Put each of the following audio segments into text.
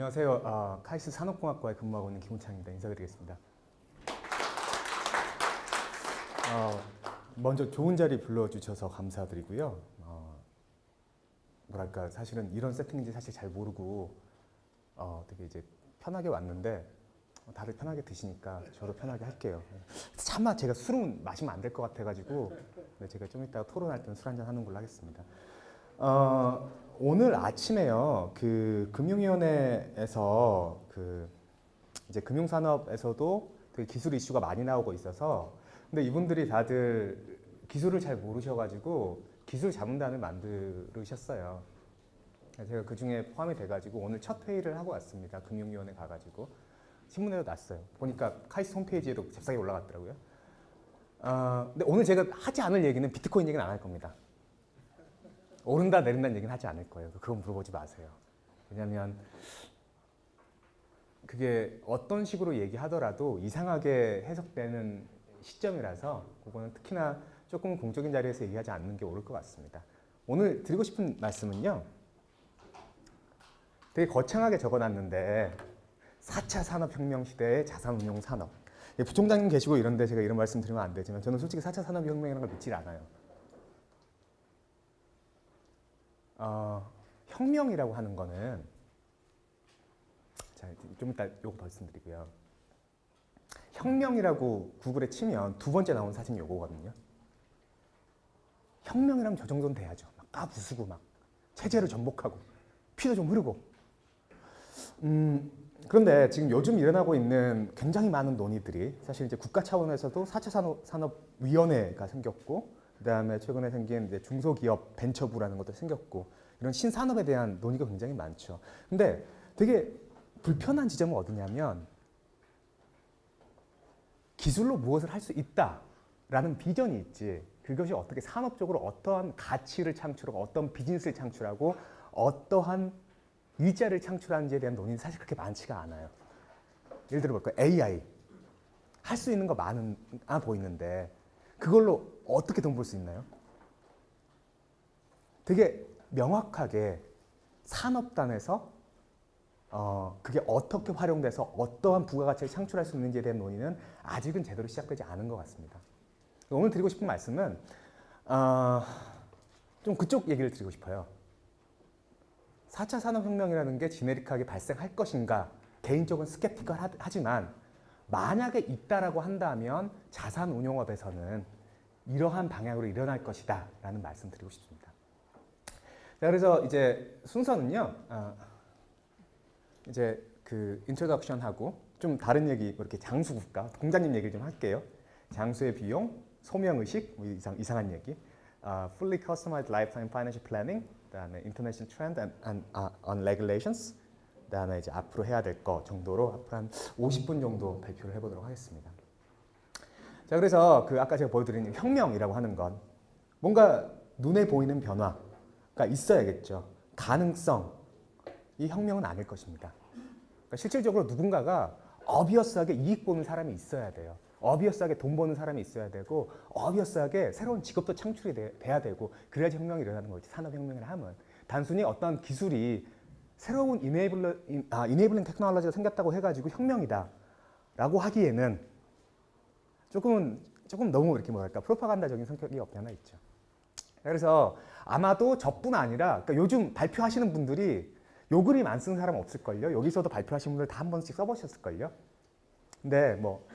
안녕하세요. 아, 카이스 산업공학과에 근무하고 있는 김훈창입니다. 인사드리겠습니다. 어, 먼저 좋은 자리 불러주셔서 감사드리고요. 어, 뭐랄까 사실은 이런 세팅인지 사실 잘 모르고 어, 되게 이제 편하게 왔는데 어, 다들 편하게 드시니까 저도 편하게 할게요. 차마 제가 술은 마시면 안 될 것 같아가지고 네, 제가 좀 이따 토론할 때는 술 한잔 하는 걸로 하겠습니다. 어, 오늘 아침에요. 그 금융위원회에서 그 이제 금융산업에서도 되게 기술 이슈가 많이 나오고 있어서 근데 이분들이 다들 기술을 잘 모르셔가지고 기술 자문단을 만들으셨어요. 제가 그 중에 포함이 돼가지고 오늘 첫 회의를 하고 왔습니다. 금융위원회 가가지고 신문에도 났어요. 보니까 카이스 홈페이지에도 잽싸게 올라갔더라고요. 어, 근데 오늘 제가 하지 않을 얘기는 비트코인 얘기는 안 할 겁니다. 오른다 내린다는 얘기는 하지 않을 거예요. 그건 물어보지 마세요. 왜냐하면 그게 어떤 식으로 얘기하더라도 이상하게 해석되는 시점이라서 그거는 특히나 조금 공적인 자리에서 얘기하지 않는 게 옳을 것 같습니다. 오늘 드리고 싶은 말씀은요. 되게 거창하게 적어놨는데 4차 산업혁명 시대의 자산운용 산업. 부총장님 계시고 이런데 제가 이런 말씀 드리면 안 되지만 저는 솔직히 4차 산업혁명이라는 걸 믿질 않아요. 어, 혁명이라고 하는 거는 자, 좀 이따 요거 더 말씀드리고요. 혁명이라고 구글에 치면 두 번째 나온 사진이 요거거든요. 혁명이라면 저 정도는 돼야죠. 막 까부수고 막 체제를 전복하고 피도 좀 흐르고. 음, 그런데 지금 요즘 일어나고 있는 굉장히 많은 논의들이 사실 이제 국가 차원에서도 4차 산업, 산업위원회가 생겼고 그다음에 최근에 생긴 이제 중소기업 벤처부라는 것도 생겼고 이런 신산업에 대한 논의가 굉장히 많죠. 근데 되게 불편한 지점은 어디냐면 기술로 무엇을 할 수 있다라는 비전이 있지 그것이 어떻게 산업적으로 어떠한 가치를 창출하고 어떤 비즈니스를 창출하고 어떠한 일자를 창출하는지에 대한 논의는 사실 그렇게 많지가 않아요. 예를 들어 볼까요? AI 할 수 있는 거 많은 아 보이는데 그걸로 어떻게 돈 벌 수 있나요? 되게 명확하게 산업단에서 어, 그게 어떻게 활용돼서 어떠한 부가가치를 창출할 수 있는지에 대한 논의는 아직은 제대로 시작되지 않은 것 같습니다. 오늘 드리고 싶은 말씀은 어, 좀 그쪽 얘기를 드리고 싶어요. 4차 산업혁명이라는 게 generic하게 발생할 것인가 개인적으로 skeptical 하지만 만약에 있다라고 한다면 자산운용업에서는 이러한 방향으로 일어날 것이다 라는 말씀 드리고 싶습니다. 자, 그래서 이제 순서는요. 어, 이제 그 introduction하고 좀 다른 얘기 뭐 이렇게 장수 국가 공자님 얘기를 좀 할게요. 장수의 비용, 소명의식 뭐 이상, 이상한 얘기 uh, fully customized lifetime financial planning 그다음에 international trend and, and uh, on regulations 그다음에 이제 앞으로 해야 될 거 정도로 앞으로 한 50분 정도 발표를 해보도록 하겠습니다. 자 그래서 그 아까 제가 보여드린 혁명이라고 하는 건 뭔가 눈에 보이는 변화가 있어야겠죠. 가능성 이 혁명은 아닐 것입니다. 그러니까 실질적으로 누군가가 어비어스하게 이익 보는 사람이 있어야 돼요. 어비어스하게 돈 버는 사람이 있어야 되고 어비어스하게 새로운 직업도 창출이 돼, 야 되고 그래야지 혁명이 일어나는 거지 산업혁명을 하면 단순히 어떤 기술이 새로운 이네이블러, 아, 이네이블링 테크놀로지가 생겼다고 해가지고 혁명이다 라고 하기에는 조금은 조금 너무 이렇게 뭐랄까 프로파간다적인 성격이 없지 않아 있죠. 그래서 아마도 저뿐 아니라 그러니까 요즘 발표하시는 분들이 요 그림 안 쓰는 사람 없을걸요. 여기서도 발표하신 분들 다 한 번씩 써보셨을걸요. 근데 뭐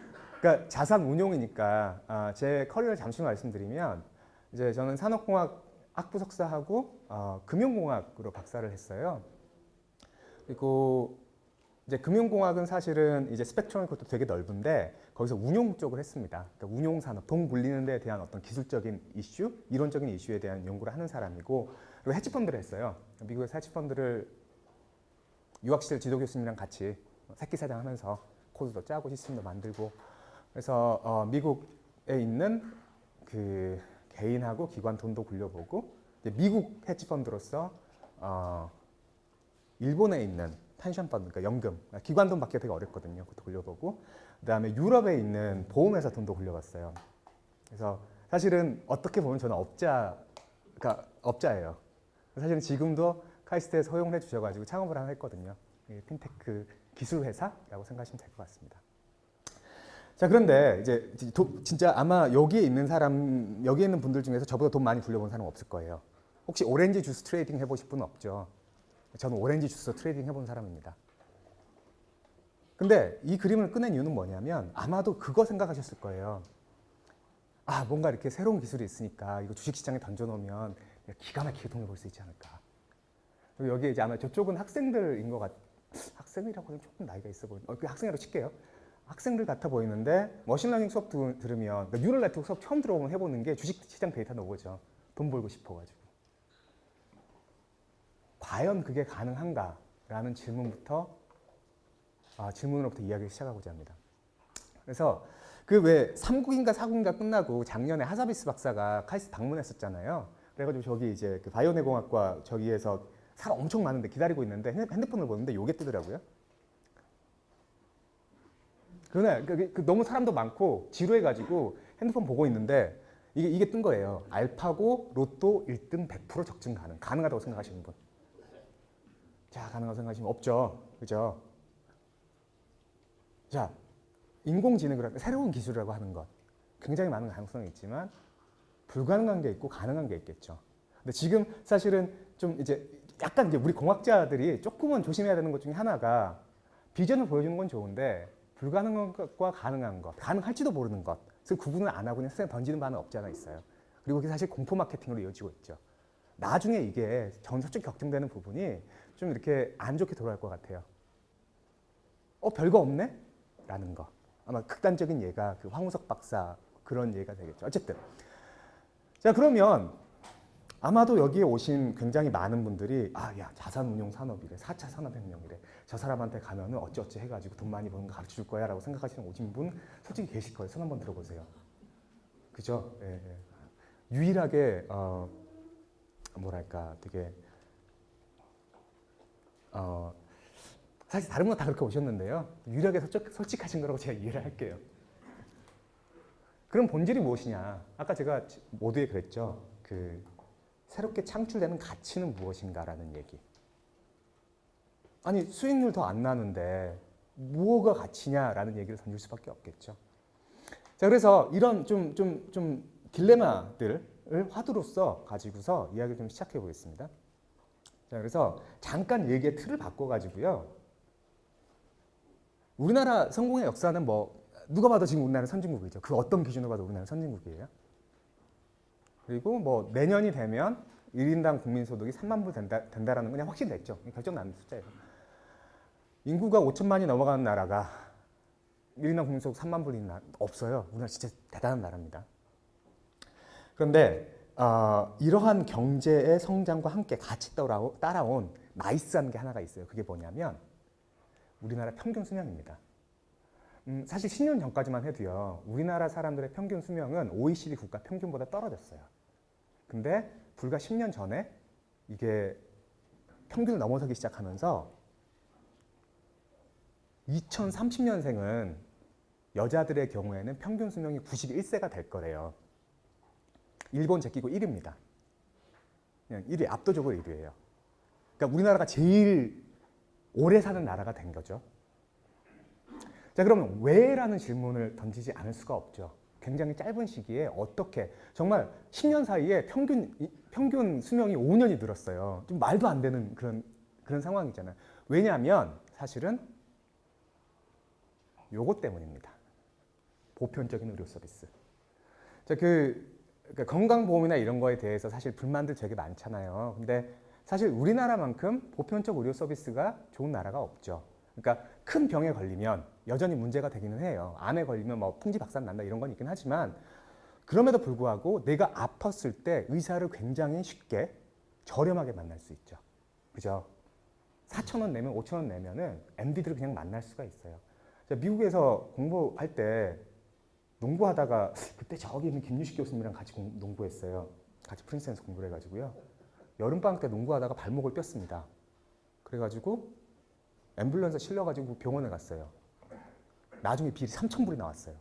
그러니까 자산 운용이니까 아, 제 커리어를 잠시 말씀드리면 이제 저는 산업공학 학부 석사하고 어, 금융공학으로 박사를 했어요. 그리고 이제 금융공학은 사실은 이제 스펙트럼이 그것도 되게 넓은데 거기서 운용 쪽을 했습니다. 그러니까 운용 산업, 돈 굴리는 데 대한 어떤 기술적인 이슈, 이론적인 이슈에 대한 연구를 하는 사람이고 그리고 헤지펀드를 했어요. 미국에서 헤지펀드를 유학 시절 지도 교수님이랑 같이 새끼 사장하면서 코드도 짜고 시스템도 만들고 그래서 어, 미국에 있는 그 개인하고 기관 돈도 굴려보고 미국 헤지펀드로서 어, 일본에 있는 펜션 펀드, 그러니까 연금, 기관 돈 받기가 되게 어렵거든요. 그것도 굴려보고 그 다음에 유럽에 있는 보험회사 돈도 굴려봤어요. 그래서 사실은 어떻게 보면 저는 업자, 그러니까 업자예요. 사실은 지금도 카이스트에서 허용해 주셔가지고 창업을 하나 했거든요. 예, 핀테크 기술 회사라고 생각하시면 될 것 같습니다. 자 그런데 이제 도, 진짜 아마 여기에 있는 사람 여기에 있는 분들 중에서 저보다 돈 많이 굴려본 사람 없을 거예요. 혹시 오렌지 주스 trading 해보실 분 없죠? 저는 오렌지 주스 trading 해본 사람입니다. 근데 이 그림을 꺼낸 이유는 뭐냐면 아마도 그거 생각하셨을 거예요. 아 뭔가 이렇게 새로운 기술이 있으니까 이거 주식시장에 던져놓으면 기가 막히게 돈을 벌 수 있지 않을까. 그리고 여기 이제 아마 저쪽은 학생들인 것 같. 학생이라고 하면 조금 나이가 있어 보이는. 어, 그 학생이라고 칠게요. 학생들 같아 보이는데 machine learning 수업 두, 들으면 그러니까 neural network 수업 처음 들어보면 해보는 게 주식시장 데이터 나오죠. 돈 벌고 싶어가지고. 과연 그게 가능한가라는 질문부터 아, 질문으로부터 이야기를 시작하고자 합니다. 그래서 그 왜 3국인가 4국인가 끝나고 작년에 하사비스 박사가 카이스트 방문했었잖아요. 그래가지고 저기 이제 그 바이오내공학과 저기에서 사람 엄청 많은데 기다리고 있는데 핸드폰을 보는데 요게 뜨더라고요. 그날 그, 그 너무 사람도 많고 지루해가지고 핸드폰 보고 있는데 이게 이게 뜬 거예요. 알파고 로또 1등 100% 적증 가능. 가능하다고 생각하시는 분. 자, 가능하다고 생각하시면 없죠. 그죠? 자, 인공지능을 새로운 기술이라고 하는 것 굉장히 많은 가능성이 있지만 불가능한 게 있고 가능한 게 있겠죠. 근데 지금 사실은 좀 이제 약간 이제 우리 공학자들이 조금은 조심해야 되는 것 중에 하나가 비전을 보여주는 건 좋은데 불가능한 것과 가능한 것, 가능할지도 모르는 것, 그 구분을 안 하고 그냥 세상에 던지는 바는 없지 않아 있어요. 그리고 그게 사실 공포 마케팅으로 이어지고 있죠. 나중에 이게 전설적 격정되는 부분이 좀 이렇게 안 좋게 돌아갈 것 같아요. 어, 별거 없네? 라는 거. 아마 극단적인 예가 그 황우석 박사 그런 예가 되겠죠. 어쨌든. 자, 그러면 아마도 여기에 오신 굉장히 많은 분들이 아, 야, 자산운용 산업이래. 4차 산업혁명이래. 저 사람한테 가면은 어찌어찌 해가지고 돈 많이 버는 거 가르쳐 줄 거야 라고 생각하시는 오신 분 솔직히 계실 거예요. 손 한번 들어보세요. 그죠? 예, 예. 유일하게 어, 뭐랄까 되게 어, 사실 다른 건다 그렇게 오셨는데요. 유일하게 솔직, 솔직 하신 거라고 제가 이해를 할게요. 그럼 본질이 무엇이냐? 아까 제가 모두에 그랬죠. 그 새롭게 창출되는 가치는 무엇인가라는 얘기. 아니 수익률 더 안 나는데 무엇가 가치냐라는 얘기를 던질 수밖에 없겠죠. 자 그래서 이런 좀 좀 좀 딜레마들을 화두로서 가지고서 이야기를 좀 시작해 보겠습니다. 자 그래서 잠깐 얘기의 틀을 바꿔가지고요. 우리나라 성공의 역사는 뭐 누가 봐도 지금 우리나라 선진국이죠. 그 어떤 기준으로 봐도 우리나라 선진국이에요. 그리고 뭐 내년이 되면 1인당 국민소득이 3만 불 된다, 된다라는 건 그냥 확신됐죠. 결정 난 숫자예요. 인구가 5천만이 넘어가는 나라가 1인당 국민소득 3만 불이 나, 없어요. 우리나라 진짜 대단한 나라입니다. 그런데 어, 이러한 경제의 성장과 함께 같이 따라온 나이스한 게 하나가 있어요. 그게 뭐냐면 우리나라 평균 수명입니다. 음, 사실 10년 전까지만 해도요. 우리나라 사람들의 평균 수명은 OECD 국가 평균보다 떨어졌어요. 근데 불과 10년 전에 이게 평균을 넘어서기 시작하면서 2030년생은 여자들의 경우에는 평균 수명이 91세가 될 거래요. 일본 제끼고 1위입니다. 그냥 1위, 압도적으로 1위예요. 그러니까 우리나라가 제일 오래 사는 나라가 된 거죠. 자 그러면 왜라는 질문을 던지지 않을 수가 없죠. 굉장히 짧은 시기에 어떻게 정말 10년 사이에 평균 평균 수명이 5년이 늘었어요. 좀 말도 안 되는 그런 그런 상황이잖아요. 왜냐하면 사실은 요것 때문입니다. 보편적인 의료 서비스. 자, 그 그러니까 건강보험이나 이런 거에 대해서 사실 불만들 되게 많잖아요. 근데 사실 우리나라만큼 보편적 의료 서비스가 좋은 나라가 없죠. 그러니까 큰 병에 걸리면 여전히 문제가 되기는 해요. 암에 걸리면 뭐 풍지박산 난다 이런 건 있긴 하지만 그럼에도 불구하고 내가 아팠을 때 의사를 굉장히 쉽게 저렴하게 만날 수 있죠. 그죠? 4천 원 내면 5천 원 내면은 MD들을 그냥 만날 수가 있어요. 미국에서 공부할 때 농구하다가 그때 저기 있는 김유식 교수님이랑 같이 공, 농구했어요. 같이 프린스에서 공부를 해가지고요. 여름방학 때 농구하다가 발목을 뼈습니다. 그래가지고 앰뷸런스 실려가지고 병원에 갔어요. 나중에 비리 3천불이 나왔어요.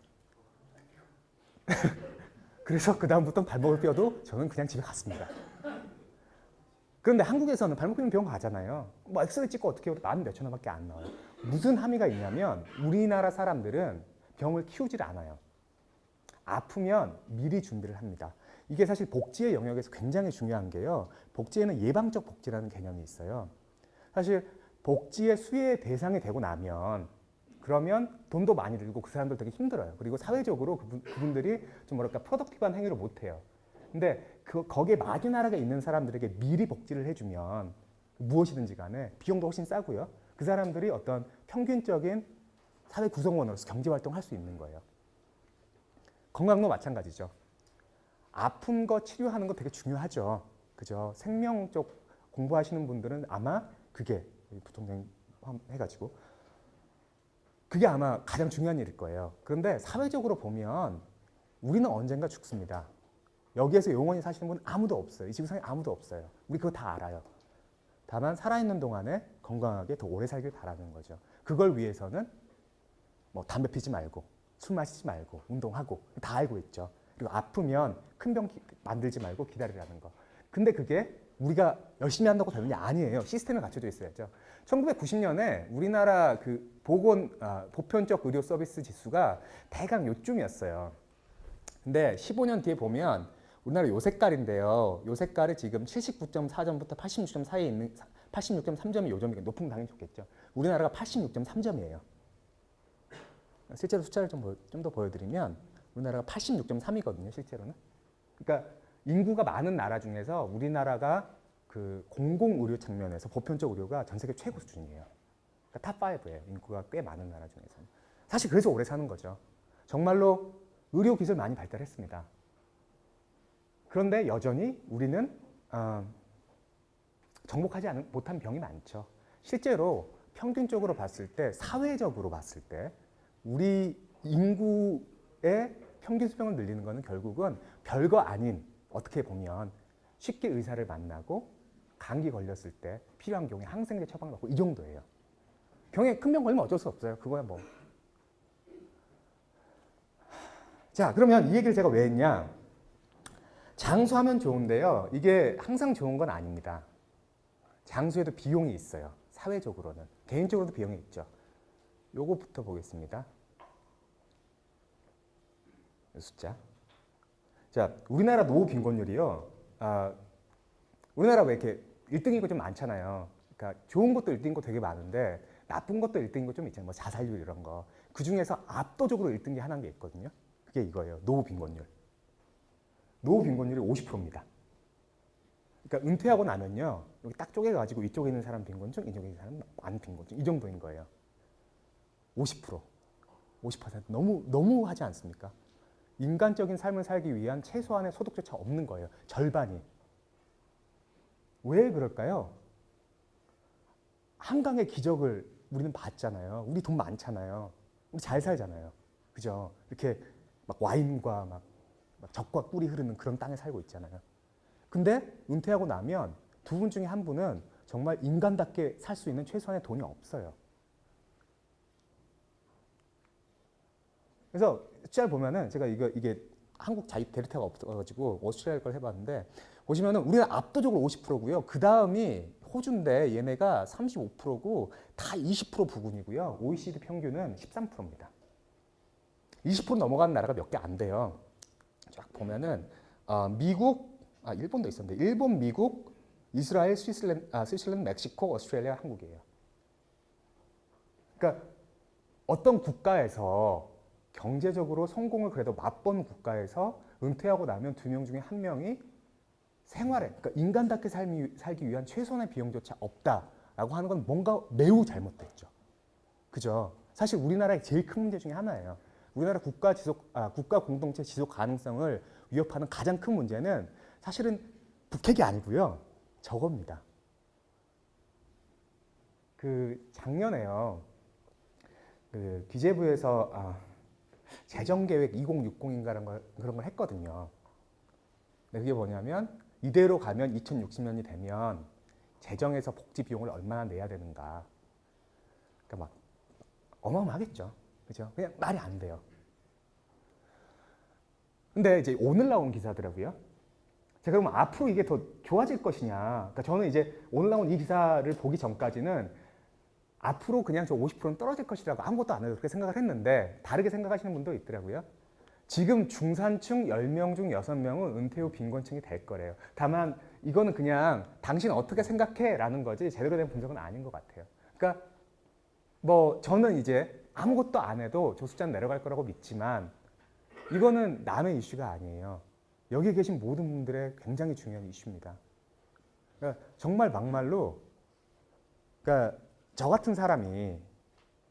그래서 그 다음부터 발목을 뼈도 저는 그냥 집에 갔습니다. 그런데 한국에서는 발목 삐는 병원 가잖아요. 뭐 엑스레이 찍고 어떻게 해도 만 몇천 원밖에 안 나와요. 무슨 함의가 있냐면 우리나라 사람들은 병을 키우질 않아요. 아프면 미리 준비를 합니다. 이게 사실 복지의 영역에서 굉장히 중요한 게요. 복지에는 예방적 복지라는 개념이 있어요. 사실 복지의 수혜 대상이 되고 나면 그러면 돈도 많이 들고 그 사람들 되게 힘들어요. 그리고 사회적으로 그분, 그분들이 좀 뭐랄까 프로덕티브한 행위를 못 해요. 근데 그 거기에 마지나라가 있는 사람들에게 미리 복지를 해주면 무엇이든지 간에 비용도 훨씬 싸고요. 그 사람들이 어떤 평균적인 사회 구성원으로서 경제 활동을 할 수 있는 거예요. 건강도 마찬가지죠. 아픈 거 치료하는 거 되게 중요하죠. 그죠? 생명 쪽 공부하시는 분들은 아마 그게 부통령 해가지고 그게 아마 가장 중요한 일일 거예요. 그런데 사회적으로 보면 우리는 언젠가 죽습니다. 여기에서 영원히 사시는 분 아무도 없어요. 이 지구상에 아무도 없어요. 우리 그거 다 알아요. 다만 살아있는 동안에 건강하게 더 오래 살길 바라는 거죠. 그걸 위해서는 뭐 담배 피지 말고 술 마시지 말고 운동하고 다 알고 있죠. 그리고 아프면 큰 병 만들지 말고 기다리라는 거. 근데 그게 우리가 열심히 한다고 되는 게 아니에요. 시스템이 갖춰져 있어야죠. 1990년에 우리나라 그 보건 아, 보편적 의료 서비스 지수가 대강 요쯤이었어요. 근데 15년 뒤에 보면 우리나라 요 색깔인데요. 요 색깔이 지금 79.4점부터 86점 사이에 있는 86.3점이 요 점이 높은 건 당연히 좋겠죠. 우리나라가 86.3점이에요. 실제로 숫자를 좀 더 보여드리면 우리나라가 86.3이거든요. 실제로는. 그러니까 인구가 많은 나라 중에서 우리나라가 그 공공 의료 측면에서 보편적 의료가 전 세계 최고 수준이에요. 그러니까 top 5예요. 인구가 꽤 많은 나라 중에서는. 사실 그래서 오래 사는 거죠. 정말로 의료 기술 많이 발달했습니다. 그런데 여전히 우리는 어, 정복하지 못한 병이 많죠. 실제로 평균적으로 봤을 때 사회적으로 봤을 때 우리 인구의 평균 수명을 늘리는 것은 결국은 별거 아닌 어떻게 보면 쉽게 의사를 만나고 감기 걸렸을 때 필요한 경우에 항생제 처방받고 이 정도예요. 병에 큰 병 걸리면 어쩔 수 없어요. 그거야 뭐. 자 그러면 이 얘기를 제가 왜 했냐. 장수하면 좋은데요. 이게 항상 좋은 건 아닙니다. 장수에도 비용이 있어요. 사회적으로는. 개인적으로도 비용이 있죠. 요거부터 보겠습니다. 숫자. 자, 우리나라 노후 빈곤율이요. 아, 우리나라 왜 이렇게 1등인 거좀 많잖아요. 그러니까 좋은 것도 1등인 거 되게 많은데 나쁜 것도 1등인 거 좀 있잖아요. 뭐 자살률 이런 거. 그 중에서 압도적으로 1등이 하나인 게 있거든요. 그게 이거예요. 노후 빈곤율. 노후 빈곤율이 50%입니다. 그러니까 은퇴하고 나면요. 여기 딱 쪼개가지고 이쪽에 있는 사람 빈곤증, 이쪽에 있는 사람 안 빈곤증. 이 정도인 거예요. 50%. 50% 너무 너무 하지 않습니까? 인간적인 삶을 살기 위한 최소한의 소득조차 없는 거예요. 절반이. 왜 그럴까요? 한강의 기적을 우리는 봤잖아요. 우리 돈 많잖아요. 우리 잘 살잖아요. 그죠? 이렇게 막 와인과 막, 막 적과 꿀이 흐르는 그런 땅에 살고 있잖아요. 근데 은퇴하고 나면 두 분 중에 한 분은 정말 인간답게 살 수 있는 최소한의 돈이 없어요. 그래서 숫자를 보면은 제가 이거 이게 한국 자립 데이터가 없어가지고 오스트리아 걸 해봤는데 보시면은 우리는 압도적으로 50%고요. 그 다음이 호주인데 얘네가 35%고 다 20% 부근이고요. OECD 평균은 13%입니다. 20% 넘어가는 나라가 몇 개 안 돼요. 쫙 보면은 어, 미국, 아 일본도 있었는데 일본, 미국, 이스라엘, 스위스랜드, 아, 스위스랜드, 멕시코, 오스트레일리아, 한국이에요. 그러니까 어떤 국가에서 경제적으로 성공을 그래도 맛본 국가에서 은퇴하고 나면 두 명 중에 한 명이 생활에 그러니까 인간답게 살기, 살기 위한 최소한의 비용조차 없다라고 하는 건 뭔가 매우 잘못됐죠. 그죠? 사실 우리나라의 제일 큰 문제 중에 하나예요. 우리나라 국가 지속 아, 국가 공동체 지속 가능성을 위협하는 가장 큰 문제는 사실은 북핵이 아니고요. 저겁니다. 그 작년에요. 그 기재부에서 아, 재정계획 2060인가라는 걸, 그런 걸 했거든요. 그게 뭐냐면 이대로 가면 2060년이 되면 재정에서 복지 비용을 얼마나 내야 되는가. 그러니까 막 어마어마하겠죠. 그죠? 그냥 말이 안 돼요. 근데 이제 오늘 나온 기사더라고요. 자, 그럼 앞으로 이게 더 좋아질 것이냐. 그러니까 저는 이제 오늘 나온 이 기사를 보기 전까지는 앞으로 그냥 저 50%는 떨어질 것이라고 아무것도 안 해도 그렇게 생각을 했는데 다르게 생각하시는 분도 있더라고요. 지금 중산층 10명 중 6명은 은퇴 후 빈곤층이 될 거래요. 다만 이거는 그냥 당신 어떻게 생각해? 라는 거지 제대로 된 분석은 아닌 것 같아요. 그러니까 뭐 저는 이제 아무것도 안 해도 저 숫자는 내려갈 거라고 믿지만 이거는 남의 이슈가 아니에요. 여기 계신 모든 분들의 굉장히 중요한 이슈입니다. 그러니까 정말 막말로 그러니까 저 같은 사람이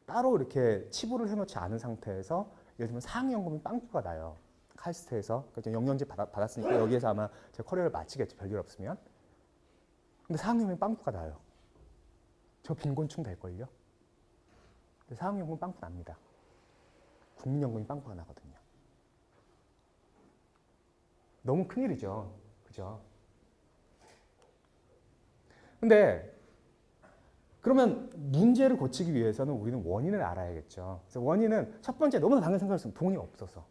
따로 이렇게 치부를 해놓지 않은 상태에서 예를 들면 상위연금이 빵꾸가 나요. 칼스트에서 그러니까 영양제 받았, 받았으니까 여기에서 아마 제 커리어를 마치겠죠. 별일 없으면. 근데 상위연금이 빵꾸가 나요. 저 빈곤층 될걸요? 근데 상위연금 빵꾸 납니다. 국민연금이 빵꾸가 나거든요. 너무 큰일이죠. 그죠? 근데 그러면 문제를 고치기 위해서는 우리는 원인을 알아야겠죠. 그래서 원인은 첫 번째 너무나 당연히 생각했습니다. 돈이 없어서.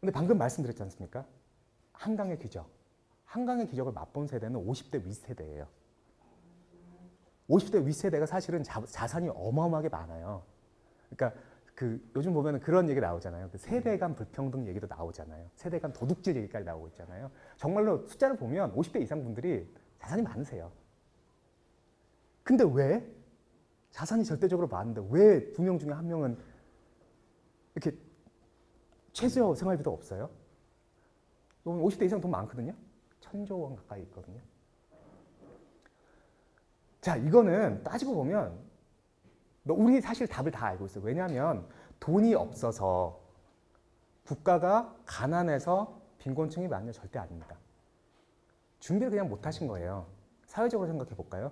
근데 방금 말씀드렸지 않습니까? 한강의 기적. 한강의 기적을 맛본 세대는 50대 윗세대예요. 50대 윗세대가 사실은 자, 자산이 어마어마하게 많아요. 그러니까 그 요즘 보면 그런 얘기 나오잖아요. 그 세대 간 불평등 얘기도 나오잖아요. 세대 간 도둑질 얘기까지 나오고 있잖아요. 정말로 숫자를 보면 50대 이상 분들이 자산이 많으세요. 근데 왜 자산이 절대적으로 많은데 왜 두 명 중에 한 명은 이렇게 최저 생활비도 없어요? 50대 이상 돈 많거든요. 천조 원 가까이 있거든요. 자, 이거는 따지고 보면 우리 사실 답을 다 알고 있어요. 왜냐하면 돈이 없어서 국가가 가난해서 빈곤층이 많냐 절대 아닙니다. 준비를 그냥 못 하신 거예요. 사회적으로 생각해 볼까요?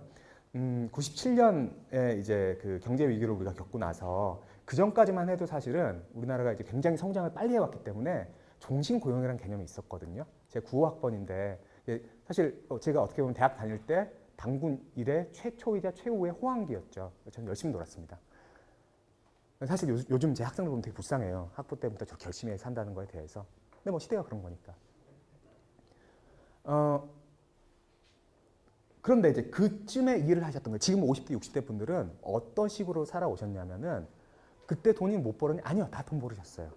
음, 97년에 이제 그 경제 위기를 우리가 겪고 나서 그 전까지만 해도 사실은 우리나라가 이제 굉장히 성장을 빨리 해왔기 때문에 종신 고용이라는 개념이 있었거든요. 제가 9호학번인데 사실 제가 어떻게 보면 대학 다닐 때 당군 일의 최초이자 최후의 호황기였죠. 저는 열심히 놀았습니다. 사실 요, 즘제 학생들 보면 되게 불쌍해요. 학부 때부터 저렇게 열심히 산다는 거에 대해서. 근데 뭐 시대가 그런 거니까. 어, 그런데 이제 그쯤에 일을 하셨던 거예요. 지금 50대, 60대 분들은 어떤 식으로 살아오셨냐면은 그때 돈이 못 벌었니? 아니요. 다 돈 벌으셨어요.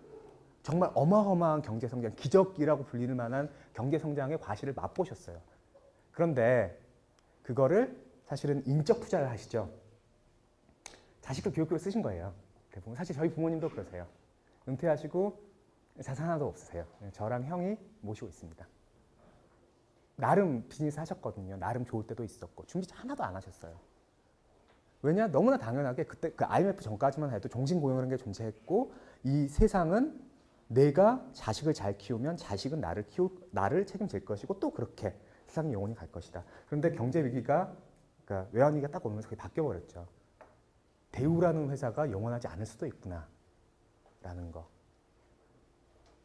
정말 어마어마한 경제 성장, 기적이라고 불리는 만한 경제 성장의 과실을 맛보셨어요. 그런데 그거를 사실은 인적 투자를 하시죠. 자식들 교육비로 쓰신 거예요. 대부분. 사실 저희 부모님도 그러세요. 은퇴하시고 자산 하나도 없으세요. 저랑 형이 모시고 있습니다. 나름 비즈니스 하셨거든요. 나름 좋을 때도 있었고 준비 하나도 안 하셨어요. 왜냐? 너무나 당연하게 그때 그 IMF 전까지만 해도 종신고용이라는 게 존재했고 이 세상은 내가 자식을 잘 키우면 자식은 나를 키우 나를 책임질 것이고 또 그렇게 세상이 영원히 갈 것이다. 그런데 경제 위기가 그러니까 외환 위기가 딱 오면서 그게 바뀌어 버렸죠. 대우라는 회사가 영원하지 않을 수도 있구나. 라는 거.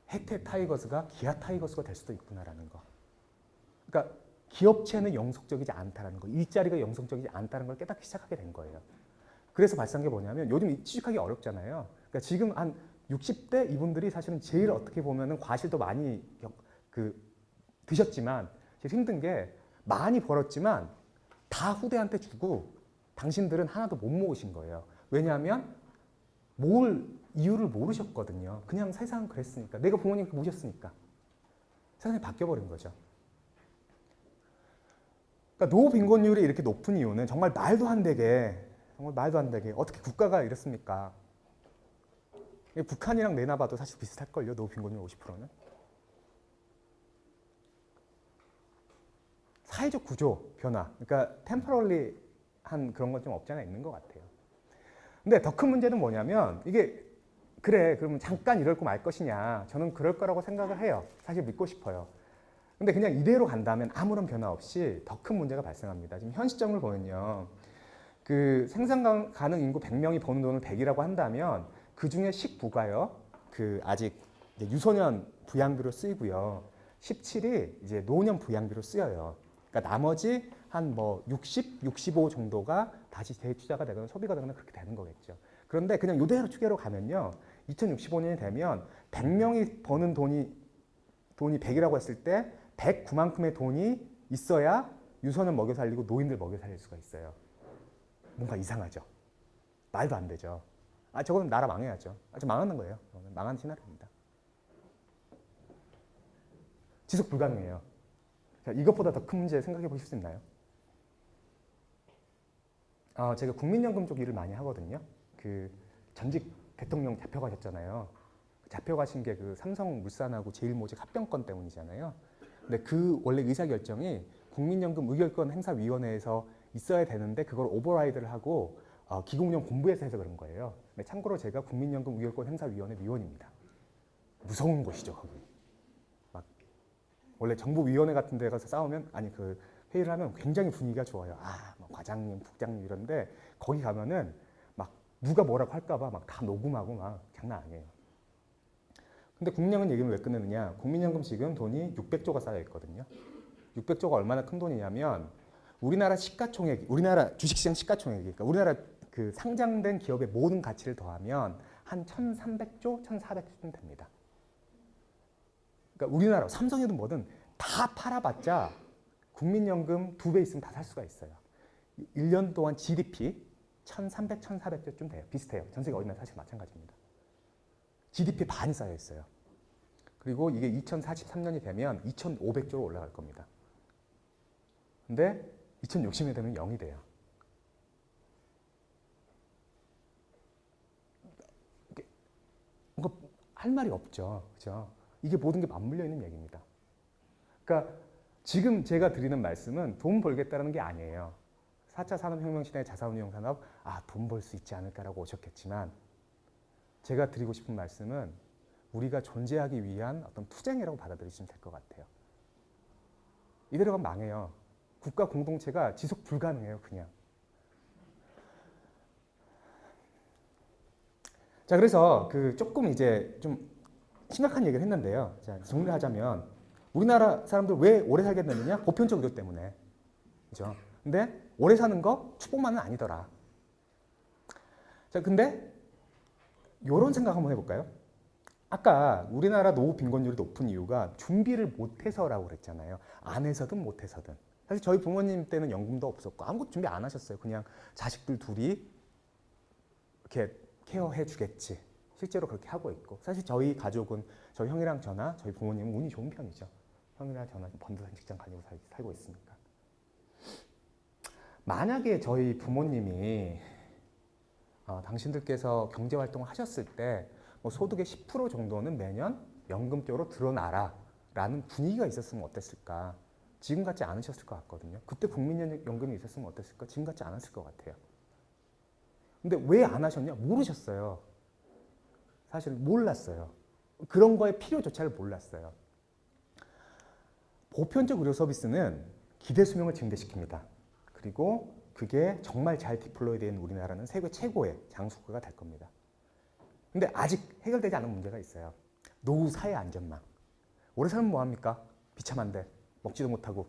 해태 타이거스가 기아 타이거스가 될 수도 있구나라는 거. 그러니까 기업체는 영속적이지 않다는 거, 일자리가 영속적이지 않다는 걸 깨닫기 시작하게 된 거예요. 그래서 발생한 게 뭐냐면 요즘 취직하기 어렵잖아요. 그러니까 지금 한 60대 이분들이 사실은 제일 어떻게 보면은 과실도 많이 그 드셨지만 제일 힘든 게 많이 벌었지만 다 후대한테 주고 당신들은 하나도 못 모으신 거예요. 왜냐하면 뭘 이유를 모르셨거든요. 그냥 세상 그랬으니까. 내가 부모님 모셨으니까. 세상이 바뀌어버린 거죠. 그러니까 노빈곤율이 이렇게 높은 이유는 정말 말도 안 되게 정말 말도 안 되게 어떻게 국가가 이렇습니까? 북한이랑 내놔봐도 사실 비슷할걸요. 노빈곤율 50%는. 사회적 구조 변화. 그러니까 템퍼럴리 한 그런 건 좀 없지 않아 있는 것 같아요. 근데 더 큰 문제는 뭐냐면 이게 그래 그러면 잠깐 이럴 거 말 것이냐 저는 그럴 거라고 생각을 해요. 사실 믿고 싶어요. 근데 그냥 이대로 간다면 아무런 변화 없이 더 큰 문제가 발생합니다. 지금 현 시점을 보면요. 그 생산 가능 인구 100명이 버는 돈을 100이라고 한다면 그 중에 19가요. 그 아직 유소년 부양비로 쓰이고요. 17이 이제 노년 부양비로 쓰여요. 그러니까 나머지 한 뭐 60, 65 정도가 다시 재투자가 되거나 소비가 되거나 그렇게 되는 거겠죠. 그런데 그냥 이대로 추계로 가면요. 2065년이 되면 100명이 버는 돈이 돈이 100이라고 했을 때 109만큼의 돈이 있어야 유소년 먹여 살리고 노인들 먹여 살릴 수가 있어요. 뭔가 이상하죠. 말도 안 되죠. 아 저거는 나라 망해야죠. 아, 저 망하는 거예요. 망한 시나리오입니다. 지속 불가능해요. 자, 이것보다 더 큰 문제 생각해 보실 수 있나요? 어, 제가 국민연금 쪽 일을 많이 하거든요. 그 전직 대통령 잡혀가셨잖아요. 잡혀가신 게 그 삼성물산하고 제일모직 합병권 때문이잖아요. 근데 그 원래 의사결정이 국민연금 의결권 행사위원회에서 있어야 되는데 그걸 오버라이드를 하고 어, 기공령 본부에서 해서 그런 거예요. 근데 참고로 제가 국민연금 의결권 행사위원회 위원입니다. 무서운 곳이죠 거기. 막 원래 정부위원회 같은 데 가서 싸우면 아니 그 회의를 하면 굉장히 분위기가 좋아요. 아, 뭐 과장님, 국장님 이런데 거기 가면은 막 누가 뭐라고 할까 봐 막 다 녹음하고 막 장난 아니에요. 근데 국민연금 얘기는 왜 끝내느냐? 국민연금 지금 돈이 600조가 쌓여 있거든요. 600조가 얼마나 큰 돈이냐면 우리나라 시가총액, 우리나라 주식시장 시가총액이 그러니까 우리나라 그 상장된 기업의 모든 가치를 더하면 한 1,300조, 1,400조쯤 됩니다. 그러니까 우리나라 삼성이든 뭐든 다 팔아봤자 국민연금 두 배 있으면 다 살 수가 있어요. 1년 동안 GDP 1,300, 1,400조쯤 돼요. 비슷해요. 전 세계 어디나 사실 마찬가지입니다. GDP 반이 쌓여 있어요. 그리고 이게 2043년이 되면 2,500조로 올라갈 겁니다. 근데 2060년이 되면 0이 돼요. 뭔가 할 말이 없죠. 그죠? 이게 모든 게 맞물려 있는 얘기입니다. 그러니까 지금 제가 드리는 말씀은 돈 벌겠다는 게 아니에요. 4차 산업혁명 시대의 자산운용 산업, 아, 돈 벌 수 있지 않을까라고 오셨겠지만 제가 드리고 싶은 말씀은 우리가 존재하기 위한 어떤 투쟁이라고 받아들이시면 될 것 같아요. 이대로 가면 망해요. 국가 공동체가 지속 불가능해요, 그냥. 자, 그래서 그 조금 이제 좀 심각한 얘기를 했는데요. 자, 정리를 하자면 우리나라 사람들 왜 오래 살게 되느냐? 보편적 의료 때문에. 그죠? 근데 오래 사는 거 축복만은 아니더라. 자, 근데 요런 생각 한번 해볼까요? 아까 우리나라 노후 빈곤율이 높은 이유가 준비를 못해서라고 그랬잖아요. 안 해서든 못해서든. 사실 저희 부모님 때는 연금도 없었고 아무것도 준비 안 하셨어요. 그냥 자식들 둘이 이렇게 케어해 주겠지. 실제로 그렇게 하고 있고 사실 저희 가족은 저희 형이랑 저나 저희 부모님은 운이 좋은 편이죠. 형이랑 저나 번듯한 직장 살, 살고 있으니까. 만약에 저희 부모님이 어, 당신들께서 경제 활동을 하셨을 때 뭐 소득의 10% 정도는 매년 연금 쪽으로 드러나라 라는 분위기가 있었으면 어땠을까? 지금 같지 않으셨을 것 같거든요. 그때 국민연금이 있었으면 어땠을까? 지금 같지 않았을 것 같아요. 근데 왜 안 하셨냐? 모르셨어요. 사실 몰랐어요. 그런 거의 필요조차를 몰랐어요. 보편적 의료 서비스는 기대 수명을 증대시킵니다. 그리고 그게 정말 잘 디플로이 된 우리나라는 세계 최고의 장수국가가 될 겁니다. 근데 아직 해결되지 않은 문제가 있어요. 노후 사회 안전망. 오래 살면 뭐합니까? 비참한데 먹지도 못하고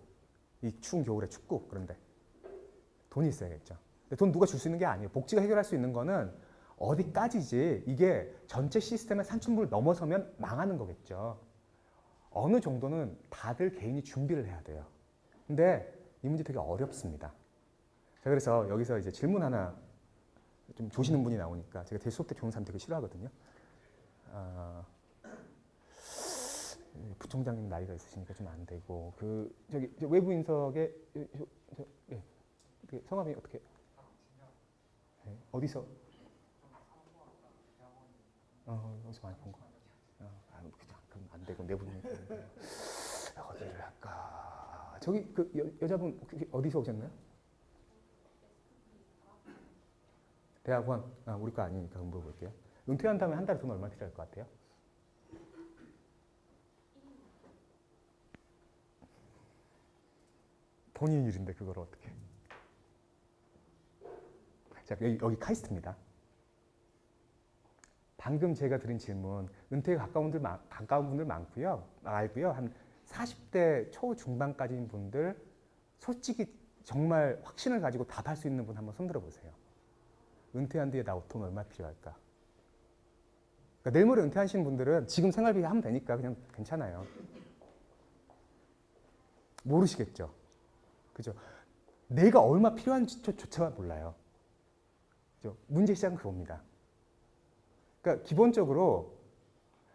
이 추운 겨울에 춥고 그런데 돈이 있어야겠죠. 근데 돈 누가 줄 수 있는 게 아니에요. 복지가 해결할 수 있는 거는 어디까지지 이게 전체 시스템의 산출물을 넘어서면 망하는 거겠죠. 어느 정도는 다들 개인이 준비를 해야 돼요. 근데 이 문제 되게 어렵습니다. 자, 그래서 여기서 이제 질문 하나 좀 조시는 분이 나오니까 제가 대 수업 때 좋은 사람 되게 싫어하거든요. 아, 부총장님 나이가 있으시니까 좀 안 되고 그 저기 외부 인석에 저, 저, 예, 그 성함이 어떻게 네, 어디서 어, 어디서 많이 본 거? 어, 아, 그럼 안 되고 내부 어디를 할까? 저기 그 여, 여자분 어디서 오셨나요? 대학원, 아, 우리 거 아니니까 물어볼게요. 은퇴한 다음에 한 달에 돈 얼마 필요할 것 같아요? 본인 일인데 그걸 어떻게? 자, 여기, 여기 카이스트입니다. 방금 제가 드린 질문, 은퇴에 가까운 분들, 가까운 분들 많고요. 알고요. 한 40대 초 중반까지인 분들, 솔직히 정말 확신을 가지고 답할 수 있는 분 한번 손들어 보세요. 은퇴한 뒤에 나 돈 얼마 필요할까? 그러니까 내일 모레 은퇴하신 분들은 지금 생활비 하면 되니까 그냥 괜찮아요. 모르시겠죠. 그죠? 내가 얼마 필요한지조차 몰라요. 그죠? 문제 시작은 그겁니다. 그러니까 기본적으로